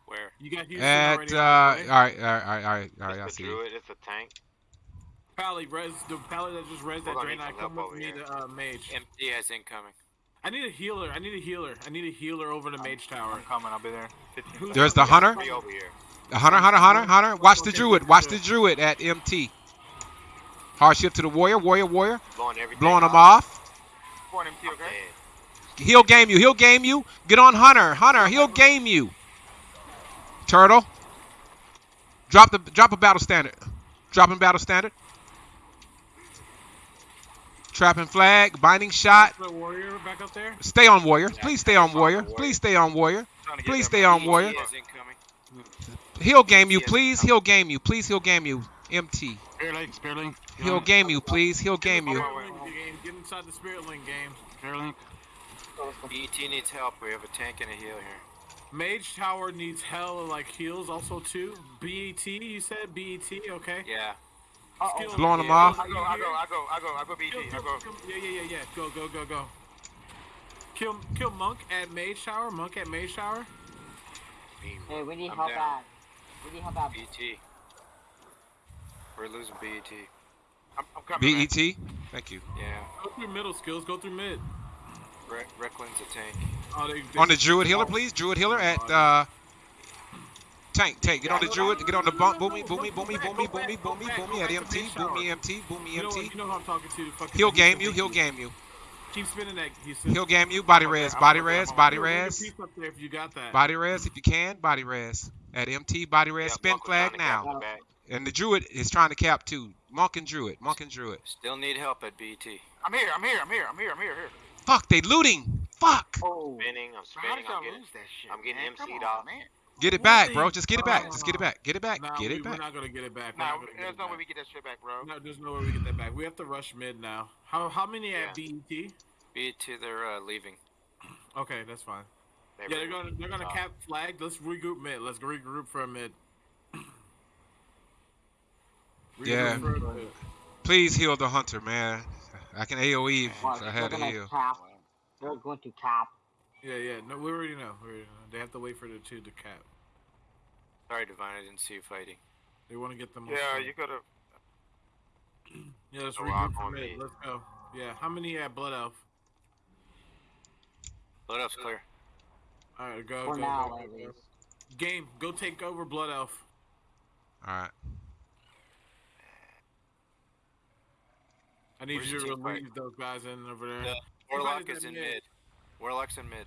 Where? You got Houston At already. uh, all on the way? right, all right, all right, all right, all right. I It's the see. it. druid. It's a tank. Pally, res, the Pally that just res We're that gonna need Draenei. Come with me here. to uh, mage. MD has incoming. I need a healer. I need a healer. I need a healer over the mage tower. I'm coming. I'll be there. 15 There's the hunter. Three over here. The hunter, hunter, hunter, hunter. Watch the druid. Watch the druid at MT. Hardship to the warrior, warrior, warrior. Blowing everything Blowing them off. off. Point MT, okay? He'll game you. He'll game you. Get on Hunter. Hunter, he'll game you. Turtle. Drop the drop a battle standard. Dropping battle standard. Trapping flag. Binding shot. The warrior back up there. Stay on warrior. Please stay on warrior. Please stay on warrior. Trying to get Please stay on warrior. He is incoming. He'll game you. Please. He'll game you. Please. He'll game you. MT. Spirit Link, Spearlink. He'll game you. Please. He'll game you. Spirit Link game. Get inside the spirit link game. Spirit Link. BET E needs help. We have a tank and a heal here. Mage Tower needs hell like heals also too. BET, you said BET, okay. Yeah. Skill- Blowing them Yeah. off. I go, I go, I go, I go, I go Kill, BT. I go. yeah, yeah, yeah, yeah. Go, go, go, go. Kill, kill Monk at Mage Tower. Monk at Mage Tower. Hey, we need I'm help down. out. We need help out. BT. We're losing E BET. I'm, I'm coming. man. BET. Thank you. Yeah. Go through middle skills. Go through mid. Re- Recklin's a tank. Oh, they, they- On the Druid healer, please. Druid healer at uh tank. Tank. Get on the Druid. Get on the bump. Boomy. Boomy. Boomy. Boomy. Boomy. Boomy. Boomy at MT. Boomy MT. Boomy You know, MT. you know who I'm talking to. Fucking He'll game you. He'll game you. Keep spinning that. He's He'll game you. Body res. Body res. Body res. Piece up there if you got that. Body res if you can. Body res. At MT. Body res. Spin flag trying to cap now. And the Druid is trying to cap too. Monk and Druid. Monk and Druid. Still need help at BT. I'm here, I'm here, I'm here, I'm here, I'm here, here. Fuck. They looting. Fuck. Oh, Spinning, I'm spinning, I'm getting, lose that shit? I'm getting man? Come MC'd on, off. man. Get it back, bro. Just get it back. Just get it back. Get it back. Nah, Get we, it Oh, We're back. not gonna get it back. We're Nah, not gonna get there's it no back. way we get that shit back, bro. No, there's no way we get that back. We have to rush mid now. How how many at BET? BET, they're uh, leaving. *clears throat* Okay, that's fine. They Yeah, they're gonna they're gonna Uh, cap flag. Let's regroup mid. Let's regroup for a mid. *clears throat* Yeah. Regroup for mid. Please heal the hunter, man. I can AOE if fuck, I they're had to gonna heal. cap. They're going to cap. Yeah, yeah. No, we already know. We already know. They have to wait for the two to cap. Sorry, Divine, I didn't see you fighting. They want to get them. Yeah, you gotta. *clears throat* Yeah, let's So regroup rock for me. Let's go. Yeah. How many at Blood Elf? Blood Elf's clear. All right, go. For go, now, go, go, go. Game. Go take over Blood Elf. All right. I need Where's you to team fight? relieve those guys in over there. Yeah. Who Warlock fighted is in mid? mid. Warlock's in mid.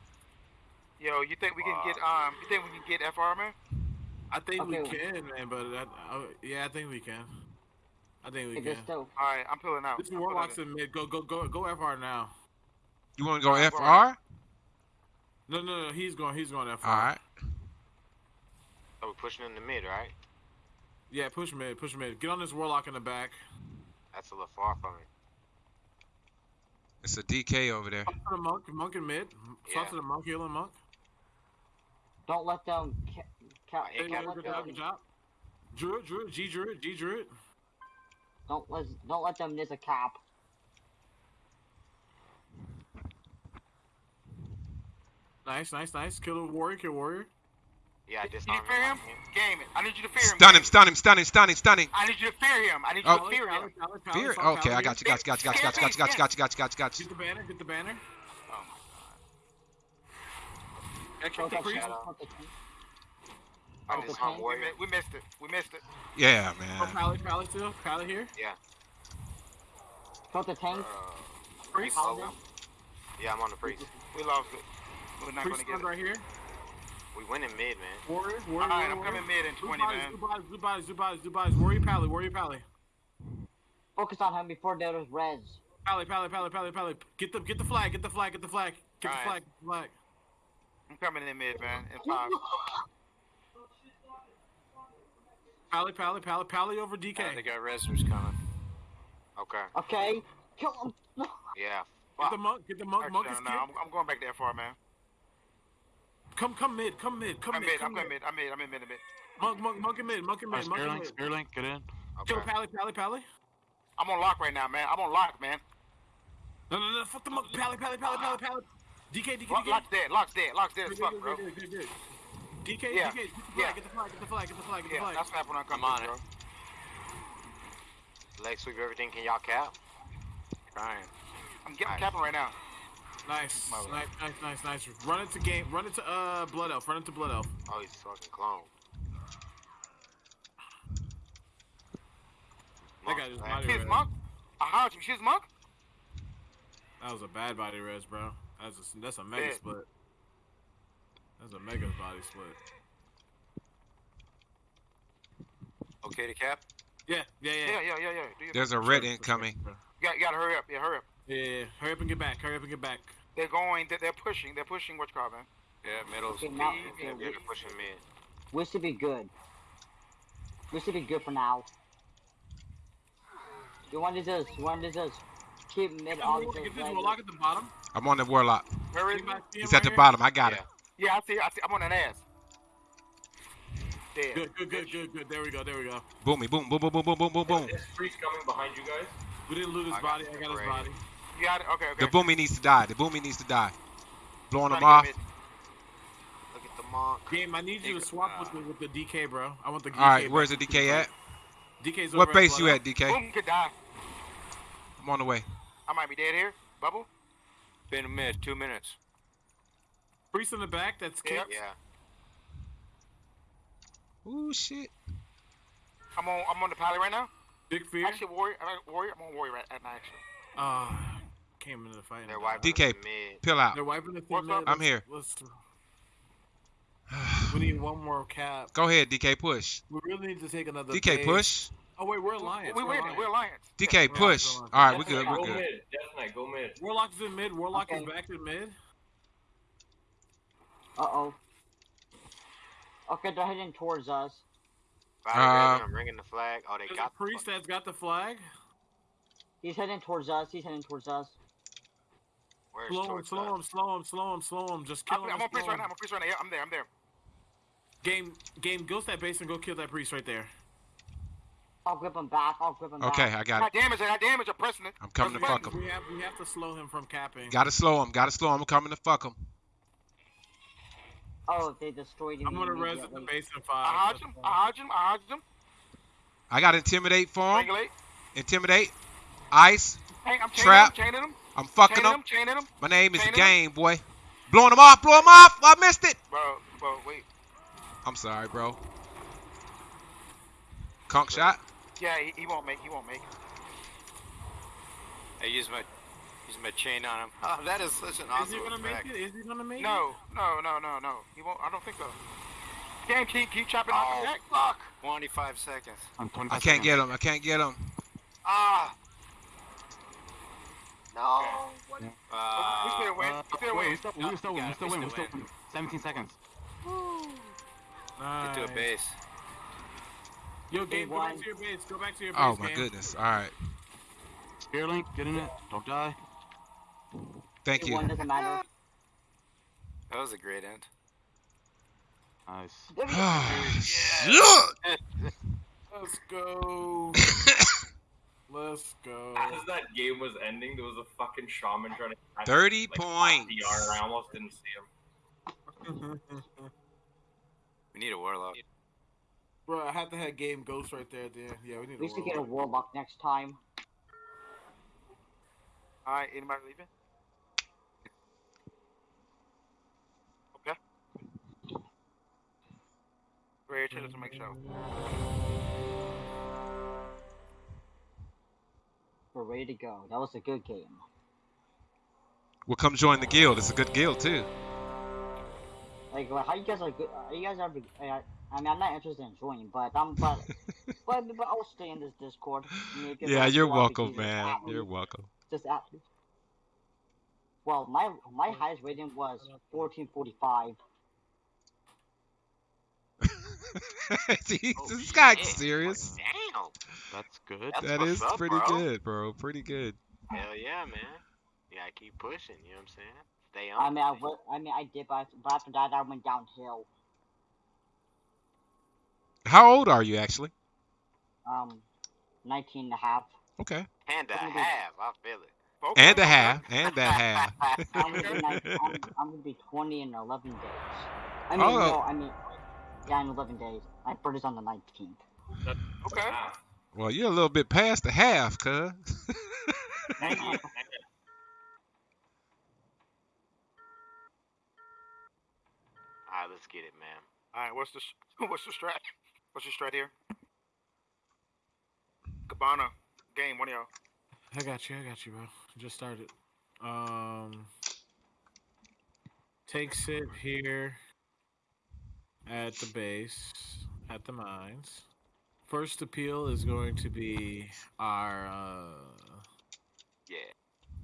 Yo, you think we can get um? You think we can get FR man? I think we can, man, but I, I, yeah, I think we can. I think we If can. still. All right, I'm pulling out. This I'm Warlock's in mid. Go, go, go, go. FR now. You want to go Alright, FR? No, no, no. He's going. He's going FR. All right. So we're pushing in the mid, right? Yeah, push mid. Push mid. Get on this Warlock in the back. That's a little far from me. It's a DK over there. Talk to the monk. Monk in mid. Talk Yeah. to the monk. Healing monk. Don't let them. Ca- ca- Hey, Hey, don't, good let job. them Good job. Druid, Druid, G Druid, G Druid. don't let don't let them miss a cap. Nice, nice, nice. Kill the warrior. Kill warrior. Yeah, I Can you fear him? him. Game it. I need you to fear him. Stun him, stun him, stun him, stun him, stun him. I need you to fear him. I need you Oh. to fear him. Pally, pally, Fear. pally, Okay, I got you, got you, got you, got you, got you, got you, got you, got you, got you, got you, got you, Get the banner. Get the banner. Oh Yeah, kick the Protect priest. shadow. Protect- I Oh, disarmed okay. We, warrior. we missed it. We missed it. Yeah, Oh, man. Pally, Pally still. Pally here. Yeah. Kill the tank. Uh, Priest. oh, yeah, I'm on the priest. We lost it. We're not gonna get it. right here. We win in mid, man. Warrior, warrior. All right, I'm coming mid in 20, bodies, man. Blue bodies, blue bodies, blue bodies, blue bodies. Warrior Pally, warrior Pally. Focus on him before there's res. Pally, Pally, Pally, Pally, Pally. Get the, get the flag, get the flag, get the flag, get the Alright. flag, get the flag. I'm coming in mid, man. In five. *laughs* Pally, Pally, Pally, Pally over Yeah, DK. they got resers coming. Okay. Okay. Kill him. *laughs* Yeah. Get the monk, get the monk, monk is Actually, no, killed. I'm, I'm going back to FR, man. Come, come mid, come mid, come I'm mid, mid. I'm come mid. mid. I'm mid. I'm in mid. I'm mid. Monk, monk, monk in mid, monk in mid, monk in Spirit Link, mid. Spirit Link, get in. Kill Okay. Pally, Pally, Pally. I'm on lock right now, man. I'm on lock, man. No, no, no, fuck the monk. Pally, Pally, Pally, Pally, ah. Pally. DK, DK, Lock, DK. lock's dead. Lock's dead. Lock's dead as fuck, bro. good, good, good, good. DK, Yeah, DK, get the yeah. flag, get the flag, get the flag, get the flag, get the Yeah, flag. that's snap when I come I'm on it. bro. Leg sweep everything. Can y'all cap? Trying. I'm getting Nice. capping right now. Nice, nice, nice, nice, nice. Run into game. Run into uh Blood Elf. Run into Blood Elf. Oh, he's fucking clone. That guy just body Kids, red. monk. I heard you. She's this monk? That was a bad body res, bro. That's a, that's a mega Yeah. split. That's a mega body split. Okay to cap? Yeah, yeah, yeah. Yeah, yeah, yeah, yeah. Do There's a red sure, for incoming. sure. You got, you got to hurry up. Yeah, hurry up. Yeah, yeah, yeah. Hurry up and get back. Hurry up and get back. They're going. They're, they're pushing. They're pushing. What's called, man? Yeah, middle's Okay, now- yeah, okay, yeah, we- they're pushing mid. We should be good. We should be good for now. You want to just, you want to just keep mid Get on this, the get this warlock at the bottom. I'm on the warlock. Where is he? He's him at the right bottom. I got Yeah. it. Yeah, I see. I see. I'm on an ass. Dead. Good, good, good, good, good. There we go. There we go. Boomy, boom, boom, boom, boom, boom, boom, boom, boom. This priest coming behind you guys. We didn't loot his I body. I got his Great. body. You got it. Okay, okay. The boomy needs to die. The boomy needs to die. Blowing him off. to get mid. Look at the monk. Game, I need you to swap uh, with the with the DK, bro. I want the. All right, where's the. DK at? DK's What base you at, DK? Boom could die. I'm on the way. I might be dead here. Bubble. Been a mid, two minutes. Priest in the back. That's Yeah. kicked. Yeah. Ooh, shit. I'm on. I'm on the pally right now. Big fear. Actually, warrior. I'm on warrior. I'm on warrior right at now. Actually. Ah, came into the fight. and They're wiping DK. the mid. Out. They're wiping the What's thing. up? I'm here. Let's. *sighs* We need one more cap. Go ahead, DK, push. We really need to take another. DK, base. push. Oh wait, we're alliance. We we're winning. We're alliance. DK, we're push. on, we're on. All right, we're good. We're go good. mid. Death Knight, go mid. Warlock's in mid. Warlock Okay. is back in mid. Uh oh. Okay, they're heading towards us. Body Uh, I'm ringing the flag. Oh, they got the priest that's got the flag. He's heading towards us. He's heading towards us. Where's Slow him, slow him, slow him, slow him, slow him. Just kill I'm, him. I'm and on priest right now. I'm on priest right now. Yeah, I'm there. I'm there. Game, game, go to that base and go kill that priest right there. I'll grip him back. I'll grip him Okay, back. I I got got it. damage. I got damage. I'm pressing it. I'm coming to Press the fuck him. We have, we have to slow him from capping. Gotta slow him. Gotta slow him. I'm coming to fuck him. Oh, they destroyed him. I'm gonna res at the immediately. base in I five. hodged him. I hodged him. I hodged him. I got intimidate for him. Regulate. Intimidate. Ice. Hey, I'm chaining Trap. him. Chaining him. I'm fucking Chaining him. him. Chaining him. My name is Chaining him. Game Boy. Blowing him off. Blow him off. I missed it. Bro, bro, wait. I'm sorry, bro. Conk shot. Yeah, he, he won't make. He won't make. I use my use my chain on him. Oh, that is such an Is awesome he gonna make it? Is he gonna make it? No, no, no, no, no. He won't. I don't think so. Damn, keep keep chopping off Oh, the deck. fuck. 25 seconds. I'm 25 I can't get him. I can't get him. Ah! No. We Uh, still win. We still win. we still, we still win. We still win. We still still win. 17 seconds. Nice. get to a base. Yo, game, go back one. to your base. Go back to your base. Oh my game. goodness. All right. Spirit Link, get in it. Don't die. Thank One you. doesn't matter. That was a great end. Nice. *sighs* Shit. Let's go. *laughs* Let's go. As that game was ending, there was a fucking shaman trying to. catch, 30 like, points. PR, and I almost didn't see him. *laughs* We need a warlock. Bro, I had to have game ghost right there. There. Yeah, we need. We a should get a warlock. warlock next time. All right, anybody leaving? Okay. Ready to make show. We're ready to go. That was a good game. Well, come join the guild. It's a good guild too. Like, how you guys are good? Are you guys ever? Uh, I mean, I'm not interested in joining, but I'm, but, *laughs* but, but I'll stay in this Discord. I mean, Yeah, you're welcome, man. You're welcome. Just at. Well, my my highest rating was 1445. Jeez, *laughs* Oh, this shit. serious. That's good. That's That what's is up, pretty bro. good, bro. Pretty good. Hell yeah, man. Yeah, I keep pushing. You know what I'm saying? Stay I on. mean, I, wa- I mean, I did, but, but after that, I went downhill. How old are you actually? Um, 19 and a half. Okay. and a Gonna be- half. I feel it. Okay, And a half. And that half. I'm gonna, be I'm, I'm gonna be 20 in 11 days. I mean, Oh. no, I mean, yeah, in 11 days. My birthday's on the 19th. Okay. Ah, well, you're a little bit past the half, cuz. All right, *laughs* let's get it, man. All right, what's the *laughs* what's the strat? What's your strat here? Cabana, game, one of y'all. I got you. I got you, bro. Just started. Um, take sit here at the base at the mines. First appeal is going to be our. Uh, Yeah.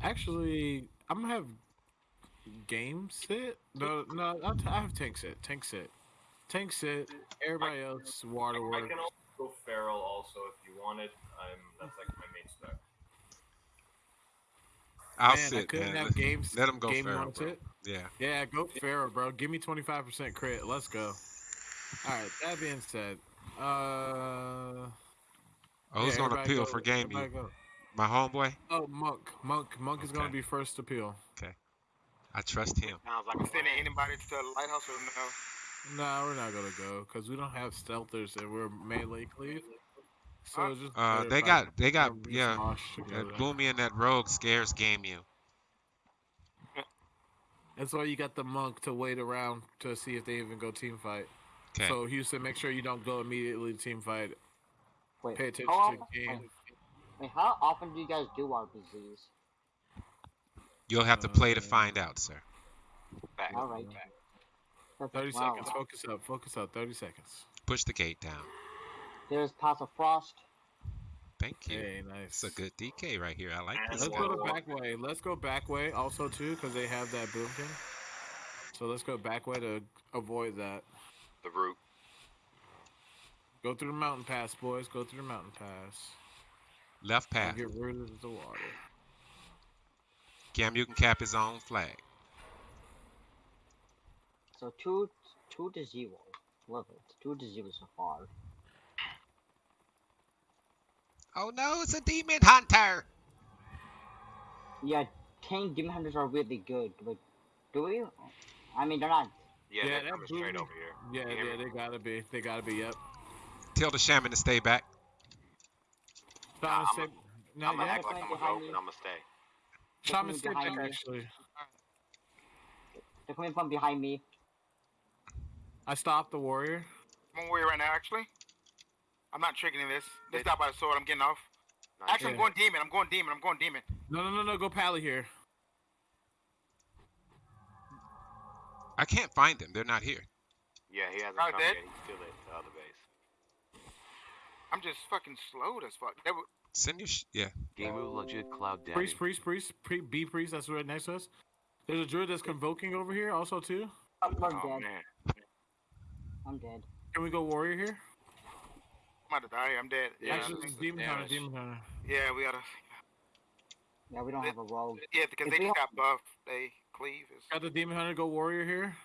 actually, I'm gonna have game sit. No, no, I'll t- I have tank sit. Tank sit. Tank sit. Everybody else water I waterworks. can also go feral also if you wanted. I'm that's like my main spec. I'll Man, I sit, couldn't man. have Let- games. Let him go game feral, bro. sit. Yeah. Yeah, go feral, bro. Give me 25% crit. Let's go. All right. That being said, uh, Oh, who's yeah, gonna appeal go- for game go. My homeboy? Oh, Monk. Monk. Monk is gonna be first appeal. Okay. I trust him. Sounds like I'm a sending anybody to the lighthouse or no? No, we're not gonna go because we don't have stealthers and we're melee cleave. So Huh? just Uh, they got, they got, yeah. smosh That. Boomy and that rogue scares game you. That's why you got the monk to wait around to see if they even go team fight. Okay. So Houston, make sure you don't go immediately to team fight. Wait, Pay attention how to the game. wait, wait, how often do you guys do RPGs? You'll have to play to Uh, find out, sir. Back. All right. Perfect. 30 Wow. seconds. Focus up. Focus up. 30 seconds. Push the gate down. There's Path of Frost. Thank you. Hey, nice. It's a good DK right here. I like this Let's one. go to back way. Let's go back way also too, because they have that boomkin. So let's go back way to avoid that. The root. Go through the mountain pass, boys. Go through the mountain pass. Left And path. get rid of the water. Cam, you can cap his own flag. So two, two to zero. Love it. Two to zero so far. Oh no, it's a demon hunter. Yeah, tank demon hunters are really good, but do we? I mean, they're not. Yeah, Yeah, they're that coming straight over here. Yeah, You yeah, they gotta be. They gotta be. Yep. Tell the shaman to stay back. Shaman, I'm stay. I'm Not gonna yet. act like I'm Behind gonna go, but I'm gonna stay. Shaman, stay back. behind me. Actually, They're coming from behind me. I stopped the warrior. I'm on warrior right now, actually. I'm not triggering this. They stop by the sword. I'm getting off. Nice. Actually, I'm going demon. I'm going demon. I'm going demon. No, no, no, no. Go pally here. I can't find them. They're not here. Yeah, he hasn't Alright, come dead. yet. He's still at the other base. I'm just fucking slowed as fuck. They were, Send your sh- yeah. Gamu legit cloud daddy. Priest, priest, priest, pre- B priest. That's right next to us. There's a druid that's convoking over here also too. Oh, we're oh dead. man, I'm dead. Can we go warrior here? I'm about to die. I'm dead. Yeah, Actually, this is demon hunter, demon hunter. Yeah, we gotta. Yeah, we don't have a rogue. Yeah, because If they we just got buffed. They cleave. Is Got the demon hunter. Go warrior here.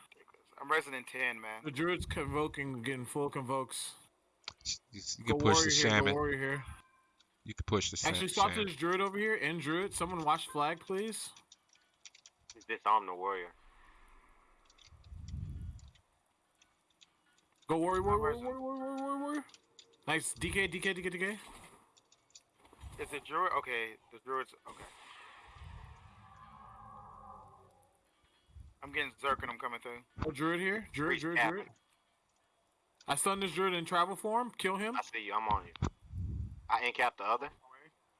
I'm resident ten, man. The druid's convoking, getting full convokes. You, you Go can push warrior the here. Go shaman. warrior here. You can push the sa- Actually, swap to this druid over here. And druid, someone watch flag, please. He's disarmed the warrior. Go warrior, warrior, warrior, warrior, warrior, warrior, warrior. Nice. DK, DK, DK, DK. Is it druid? Okay, the druid's okay. I'm getting Zerk and I'm coming through. Oh, druid here. Druid, Priest druid, cap druid. I stun this druid in travel form. Kill him. I see you. I'm on you. I incap the other.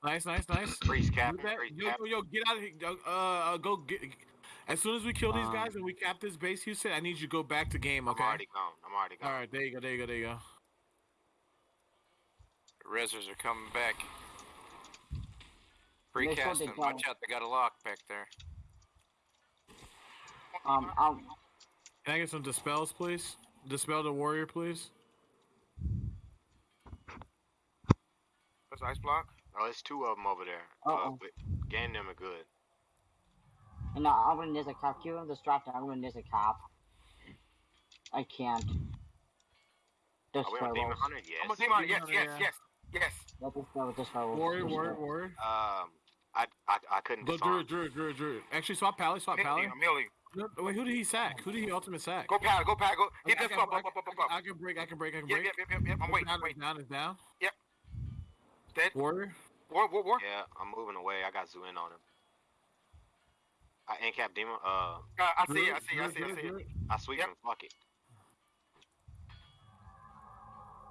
Nice, nice, nice. Priest Do capping. that. Yo, capping. yo, yo, get out of here. Uh, go get. As soon as we kill these Um, guys and we cap this base, Houston, I need you to go back to game, Okay. I'm already gone. I'm already gone. All right, there you go, there you go, there you go. Rezzers are coming back. They said Precast them. Watch out, they got a lock back there. Um, um, Can I get some dispels, please? Dispel the warrior, please. That's ice block. Oh, it's two of them over there. Uh-oh. Uh, but them are good. and now I'm gonna miss a cap. Keep him distracted. I'm gonna miss a cap. I can't. Are we on Demon Hunter? Yes. I'm a demon. Hunter, yes, yeah. yes, yes. Let us go with dispel. Warrior, warrior, warrior. Um, I I, I couldn't Go disarm. druid, druid, druid, druid. Actually, swap pally, swap pally. I'm healing you. No, wait, who did he sack? Who did he ultimate sack? Go pal. Go pal. Go. Hit I this can, up, I, up, up, up, can, up, I can break, I can break, I can break. yep, yep, yep, yep. I'm waiting. Down I'm is waiting. down, is down. Dead. Warrior. War, war, war. Yeah, I'm moving away. I got Zoo in on him. I incap Demon. Uh, Uh, I see it. I see it. I see it. I see it. I sweep Yep. him. Fuck it.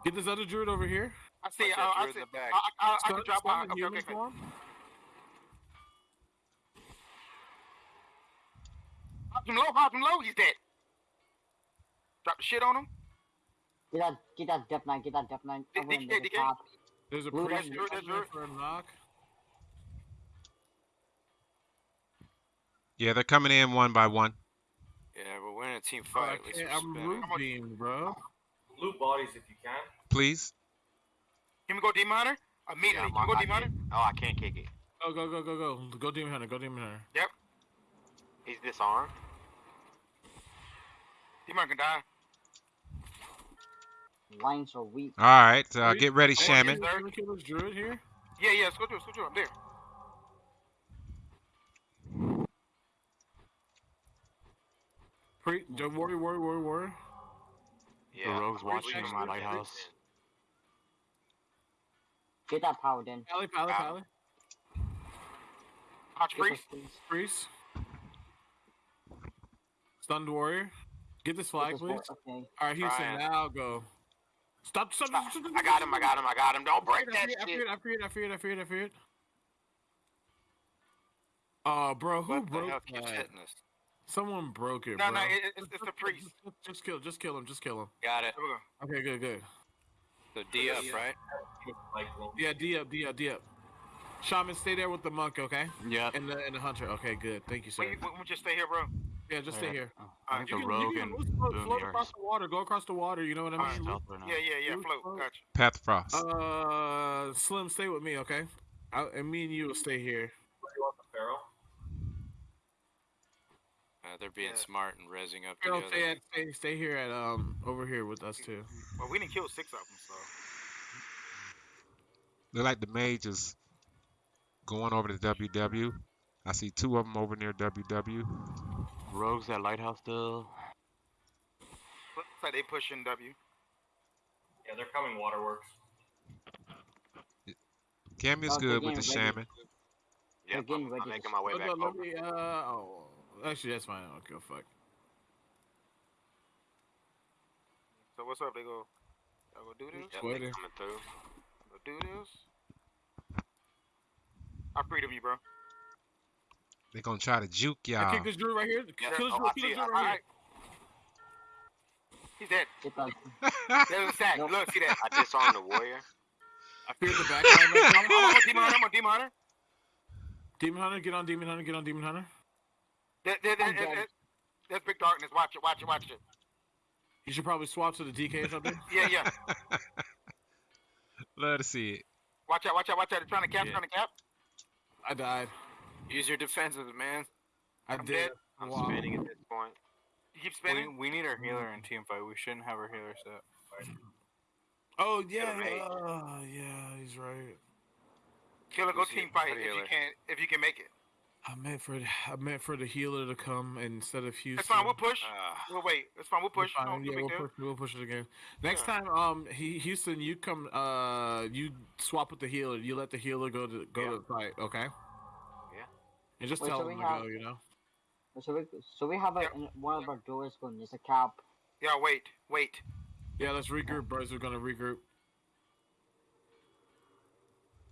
Get this other druid over here. I see it. Uh, I see it. the back. I, I, I can drop stun Okay, okay, okay. Hop him low, hop him low, he's dead. Drop the shit on him. Get that, get that Dep 9, get that Dep 9. Over in DK, the DK. top. There's a Blue priest doesn't- Druid, that's coming in Druid. for a knock. Yeah, they're coming in one by one. Yeah, but we're in a team Bro, I fight. At least can't- I'm spinning. root beam, bro. Loot bodies if you can. Please. Can we go Demon Hunter? Uh, Immediately. Yeah, I'm Can we go on- Demon Hunter? Oh, I can't kick it. Go, go, go, go, go. Go Demon Hunter, go Demon Hunter. Yep. He's disarmed. Demon Hunter can die. Lines are weak. All right, uh, get ready, Hey, Shaman. yes, Can kill this druid here? Yeah, yeah, let's go do it, let's go do it. I'm there. Pre- don't worry, worry, worry, worry. Yeah. The rogue's watching Jackson? my lighthouse. Get that paladin. Pally, pally, Ah. pally. Hot Get Priest. priest. Priest. Stunned warrior. Get this flag, this please. war- Okay. All right, Houston, Ryan. now go. Stop, stop, stop, stop, I got him, I got him, I got him. Don't break I that feared, I shit. feared, I feared, I feared, I feared, I feared. Oh, uh, bro, who What the broke hell that? hitting? Someone broke it, No, bro. no, it, it, it's, it's the priest. Just, just kill, just kill him, just kill him. Got it. There we go. Okay, good, good. So D up, right? Yeah, D up, D up, D up. Shaman, stay there with the monk, okay? Yep. And the and the hunter. Okay, good. Thank you, sir. We, we, we just stay here, bro. Yeah, just stay here. Oh, I think you can- you and can float, float across the water. Go across the water. You know what I mean? right now. Yeah, yeah, yeah. Move Float. forward. Gotcha. Path Frost. Uh, Slim, stay with me, okay? I, and me and you will stay here. you want the Uh, they're being Yeah. smart and rezzing up Carol, stay, at, stay, stay here at um over here with us too. Well, we didn't kill six of them, so. Look like the mage is going over to WW. I see two of them over near WW. Rogues at lighthouse still. Looks like they pushing W. Yeah, they're coming waterworks. Cameo's Oh, good they're with the shaman. Yep, We're I'm, I'm making my way back go- let over. me, uh, oh, actually, that's fine. I don't give a fuck. So what's up? They go. I go do this. Yep, Waiting. they coming through. Go do this. I freedom you, bro. They're gonna try to juke y'all. kick this druid right here. Kill this Oh. I Kill this it. druid right Alright. here. He's dead. There's a sack. Nope. Look, see that? I disarmed the warrior. I feared the back line. right I'm, now. I'm on *laughs* Demon Hunter. I'm on Demon Hunter. Demon hunter, get on demon hunter. Get on demon hunter. There, there, there, there, there- there's big darkness. Watch it. Watch it. Watch it. You should probably swap to the DK up there. Yeah, yeah. *laughs* Love to see it. Watch out. Watch out. Watch out. They're trying to cap. Yeah. Trying to cap. I died. Use your defenses, man. I I'm did. dead. I'm Wow. spinning at this point. You keep spinning. We, we need our healer in team fight. We shouldn't have our healer set. Oh yeah, uh, yeah, he's right. Killer, go team fight if you healer? can. If you can make it. I meant for I meant for the healer to come instead of Houston. That's fine. We'll push. Uh, We'll wait. It's fine. We'll push. Fine, No, no yeah, we'll push, we'll push it again. Next Yeah. time, um, he, Houston, you come, uh, you swap with the healer. You let the healer go to go Yeah. to the fight, okay? Yeah. And just Wait, tell so him to have- go. You know. So we, so we have a, Yeah. one of our doors going. There's a cab. Yeah, wait, wait. Yeah, let's regroup, bros. We're gonna regroup.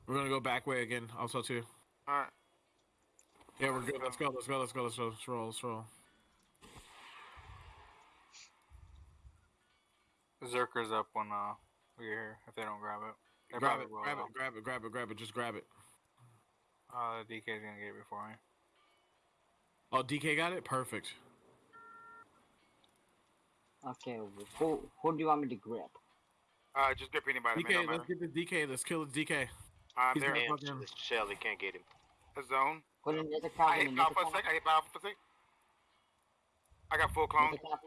We're gonna go back way again, also too. All right. Yeah, we're good. Let's go. Let's go. Let's go. Let's go. Let's roll. Let's roll. Zerker's up when uh we get here. If they don't grab it, Grab it. Grab it. Grab it. Grab it. Grab it. Just grab it. Uh, the DK's gonna get it before me. Oh, DK got it. Perfect. Okay, who who do you want me to grip? Uh, just grip anybody. DK, don't matter. let's get the DK. Let's kill the DK. I'm he's there. gonna And fucking- this Shelly can't get him. A zone. Go in, there's a I cap. hit in, power there's for a a sec. I hit power for a sec. I got full clone. There's a cap.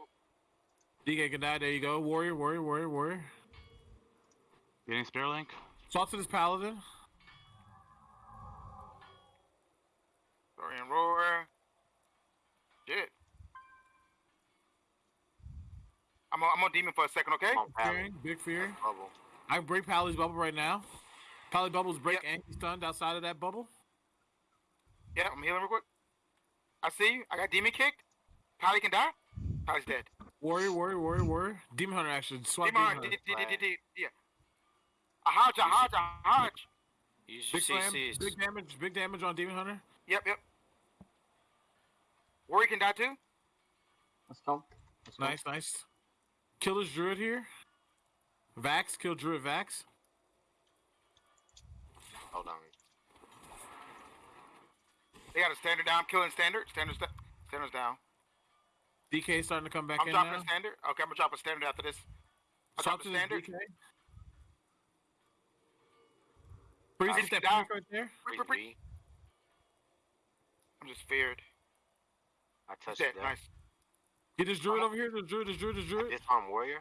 DK can die. There you go. Warrior. Warrior. Warrior. Warrior. Getting Spirit Link. Swap to this paladin. Sorry roar. Shit. I'm on, I'm on demon for a second, okay? Come. Fearing. Big fear. Bubble. I can break Pally's bubble right now. Pally bubbles break and he's stunned outside of that bubble. Yeah, I'm healing real quick. I see you. I got demon kicked. Pally can die. Pally's dead. Warrior. Warrior. Warrior. Warrior. Demon hunter actually. Swap Demon, demon Hunter, hunter. D- D- D- D- yeah. A hodge, a hodge, a hodge. use your Big slam. Big damage. Big damage on demon hunter. Yep, yep. Warrior can die too. Let's go. Let's go. Nice, nice. Killer's Druid here. Vax, kill Druid Vax. Hold on. They got a standard down. I'm killing standard. Standard. Sta- standard's down. DK starting to come back in. I'm in dropping now. a standard. Okay, I'm gonna drop a standard after this. I Swap dropped to a standard. DK. Freeze Nice, get that down. pink right there. Break, Freeze break, break. B. I'm just feared. I touched Dead. it. Nice. Get this druid over here. This druid, this druid, this druid. Disarm warrior.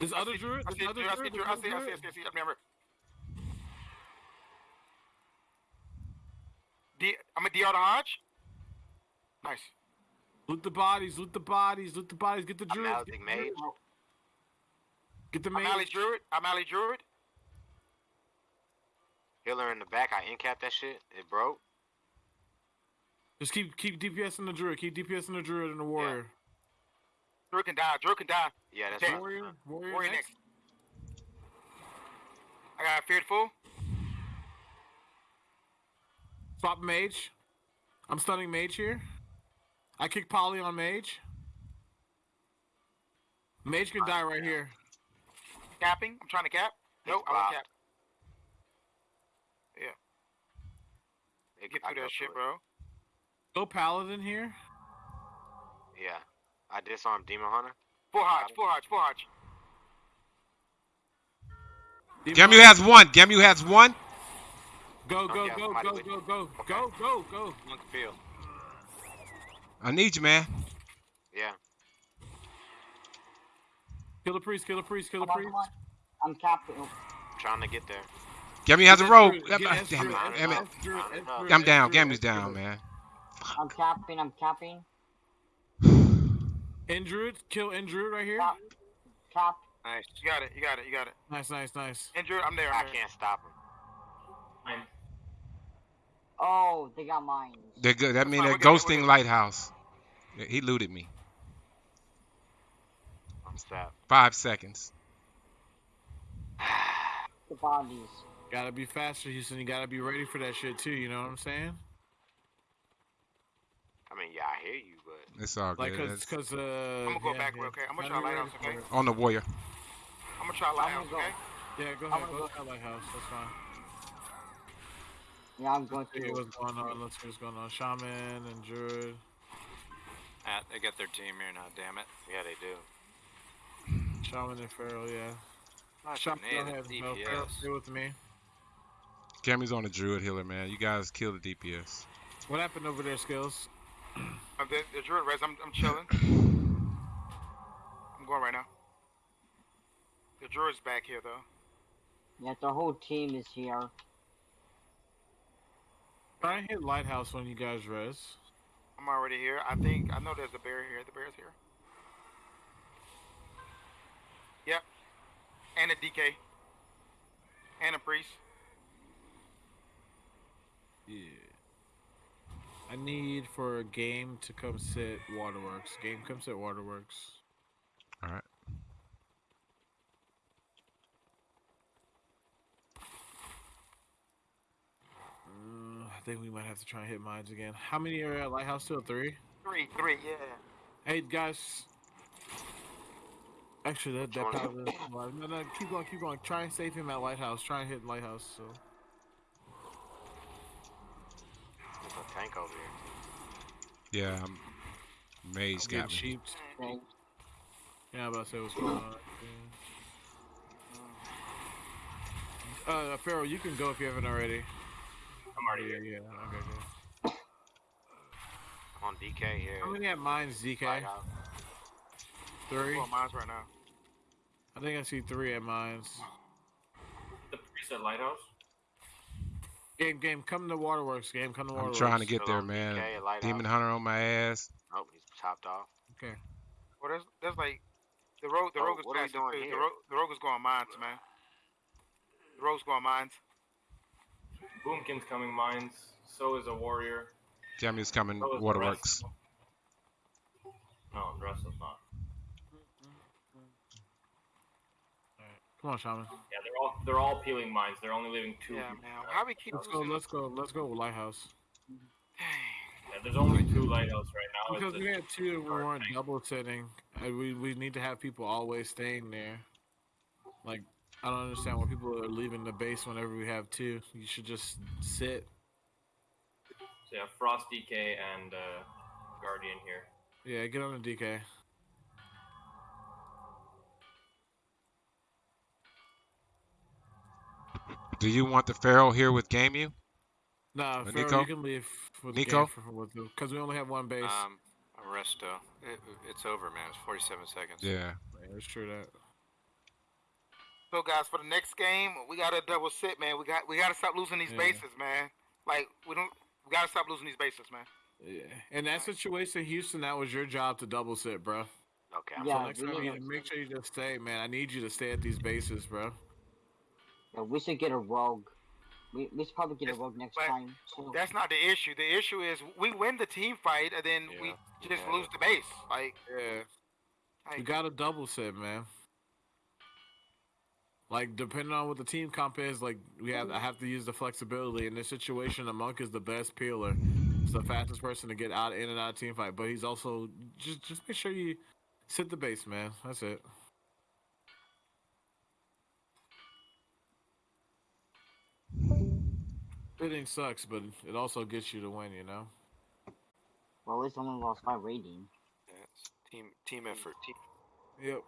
This I other see- druid, I this see other druid. I see druid, druid. this I other see. I see. I druid. see. I see. Never. D. I'm a DR to Hodge. Nice. Loot the bodies, loot the bodies, loot the bodies. Get the I'm druid. Maledic Mage. Get the I'm Ali mage. Druid. I'm Ali Druid. Healer in the back. I incapped that shit. It broke. Just keep keep DPS in the druid. Keep DPS in the druid and the warrior. Druid can die. Druid can die. Yeah, that's Okay. what Warrior, warrior, Warrior next. next. I got a feared full. Swap mage. I'm stunning mage here. I kick poly on mage. Mage can die right here. Capping. I'm trying to cap. Nope. I won't blocked. cap. It, Get through that shit, it. bro. Go paladin here. Yeah. I disarmed Demon Hunter. Full Hodge. Full Hodge. Full Hodge. Gamu has one. Gamu has one. Go, go, yeah, go, somebody go, with go, go, go, go, go. Monkey field. I need you, man. Yeah. Kill the priest, kill the priest, kill the priest. I'm capping. oh, Trying to get there. Gamu has a Get rogue. *laughs* S Damn it. Damn it. S Damn it. druid, S druid, S druid, I'm down. druid, Gamu's down, man. I'm capping. I'm capping. *sighs* Andrew, kill Andrew right here. Cap. Cap. Nice. You got it. You got it. You got it. Nice, nice, nice. Andrew, I'm there. I I'm there. can't stop him. Mine. Oh, they got mine. They're good. That means fine, they're we're good, we're ghosting good. lighthouse. He looted me. I'm stopped. Five seconds. *sighs* The bodies. Gotta be faster, Houston. You gotta be ready for that shit too. You know what I'm saying? I mean, yeah, I hear you, but It's all Like, good. cause, It's cause, uh. I'm gonna go yeah, back yeah. real quick. I'm gonna Gotta try be lighthouse, okay? on the warrior. I'm gonna try lighthouse. go. Okay. Yeah, go I'm ahead. gonna Go go- try lighthouse. That's fine. Yeah, I'm going See to. what's going on. Let's see what's going on. Shaman and druid. Ah, they got their team here now, damn it. yeah, they do. Shaman and Feral, yeah. Not Shaman, go native ahead. No, Feral, DPS. stay with me. Cammy's on the druid healer, man. You guys kill the DPS. What happened over there, Skills? I'm the, the druid res. I'm, I'm chilling. I'm going right now. The druid's back here though. Yeah, the whole team is here. Try and hit lighthouse when you guys res. I'm already here. I think I know there's a bear here. The bear's here. Yep. And a DK. And a priest. Yeah. I need for a game to come sit Waterworks. Game come sit Waterworks. All right. Uh, I think we might have to try and hit mines again. How many are at Lighthouse still? Three? Three, three, yeah. Hey, guys. Actually, that, that Which is alive. No, no, keep going, keep going. Try and save him at Lighthouse. Try and hit Lighthouse. So. There's a tank over here. Yeah, um, Mage Get got me. cheaped. Okay. Yeah, I'm about to say what's going on. Yeah. Uh, Pharaoh, you can go if you haven't already. I'm already here. yeah. Okay, good. I'm on DK here. How many at mines, DK? Lighthouse. Three? Well, mine's right now. I think I see three at mines. The priest at lighthouse. Game, game, come to Waterworks. Game, come to Waterworks. I'm trying to get there, man. DK, Lighthouse. Demon Hunter on my ass. Oh, he's chopped off. Okay. Well, there's, there's like the rogue. The Oh, rogue is what are we doing here? The rogue, the rogue is going mines, man. The rogue's going mines. Boomkin's coming mines. So is a warrior. Gamu's coming So is the Waterworks. rest. No, the rest is not. Come on, Shaman. Yeah, they're all they're all peeling mines. They're only leaving two. Yeah, people man. left. How we keep Let's go, let's go, let's go, Lighthouse. Yeah, there's only two lighthouse right now. Because we a- had two and we weren't double sitting. We we need to have people always staying there. Like I don't understand why people are leaving the base whenever we have two. You should just sit. So yeah, Frost, DK, and uh, Guardian here. Yeah, get on the DK. Do you want the Pharaoh here with Game You? Nah, Uh, Pharaoh, Nico? you can leave with Nico? because we only have one base. Um, Arresto. It, it's over, man. It's 47 seconds. Yeah. Yeah, it's true that. So guys, for the next game, we gotta double sit, man. We got we gotta stop losing these Yeah. bases, man. Like we don't we gotta stop losing these bases, man. Yeah. In that situation, Houston, that was your job to double sit, bro. Okay. So Yeah, next time, need you to- make sure you just stay, man. I need you to stay at these bases, bro. Yeah, we should get a rogue. We, we should probably get a rogue next time. too. That's not the issue. The issue is we win the team fight and then we just lose the base. Like Yeah. Like- You got to double sit, man. Like depending on what the team comp is, like we have, I have to use the flexibility. In this situation, the monk is the best peeler. It's the fastest person to get out in and out of team fight. But he's also just just make sure you sit the base, man. That's it. Hitting sucks, but it also gets you to win. You know. Well, at least I only lost my rating. Yeah, it's team team effort. Yep.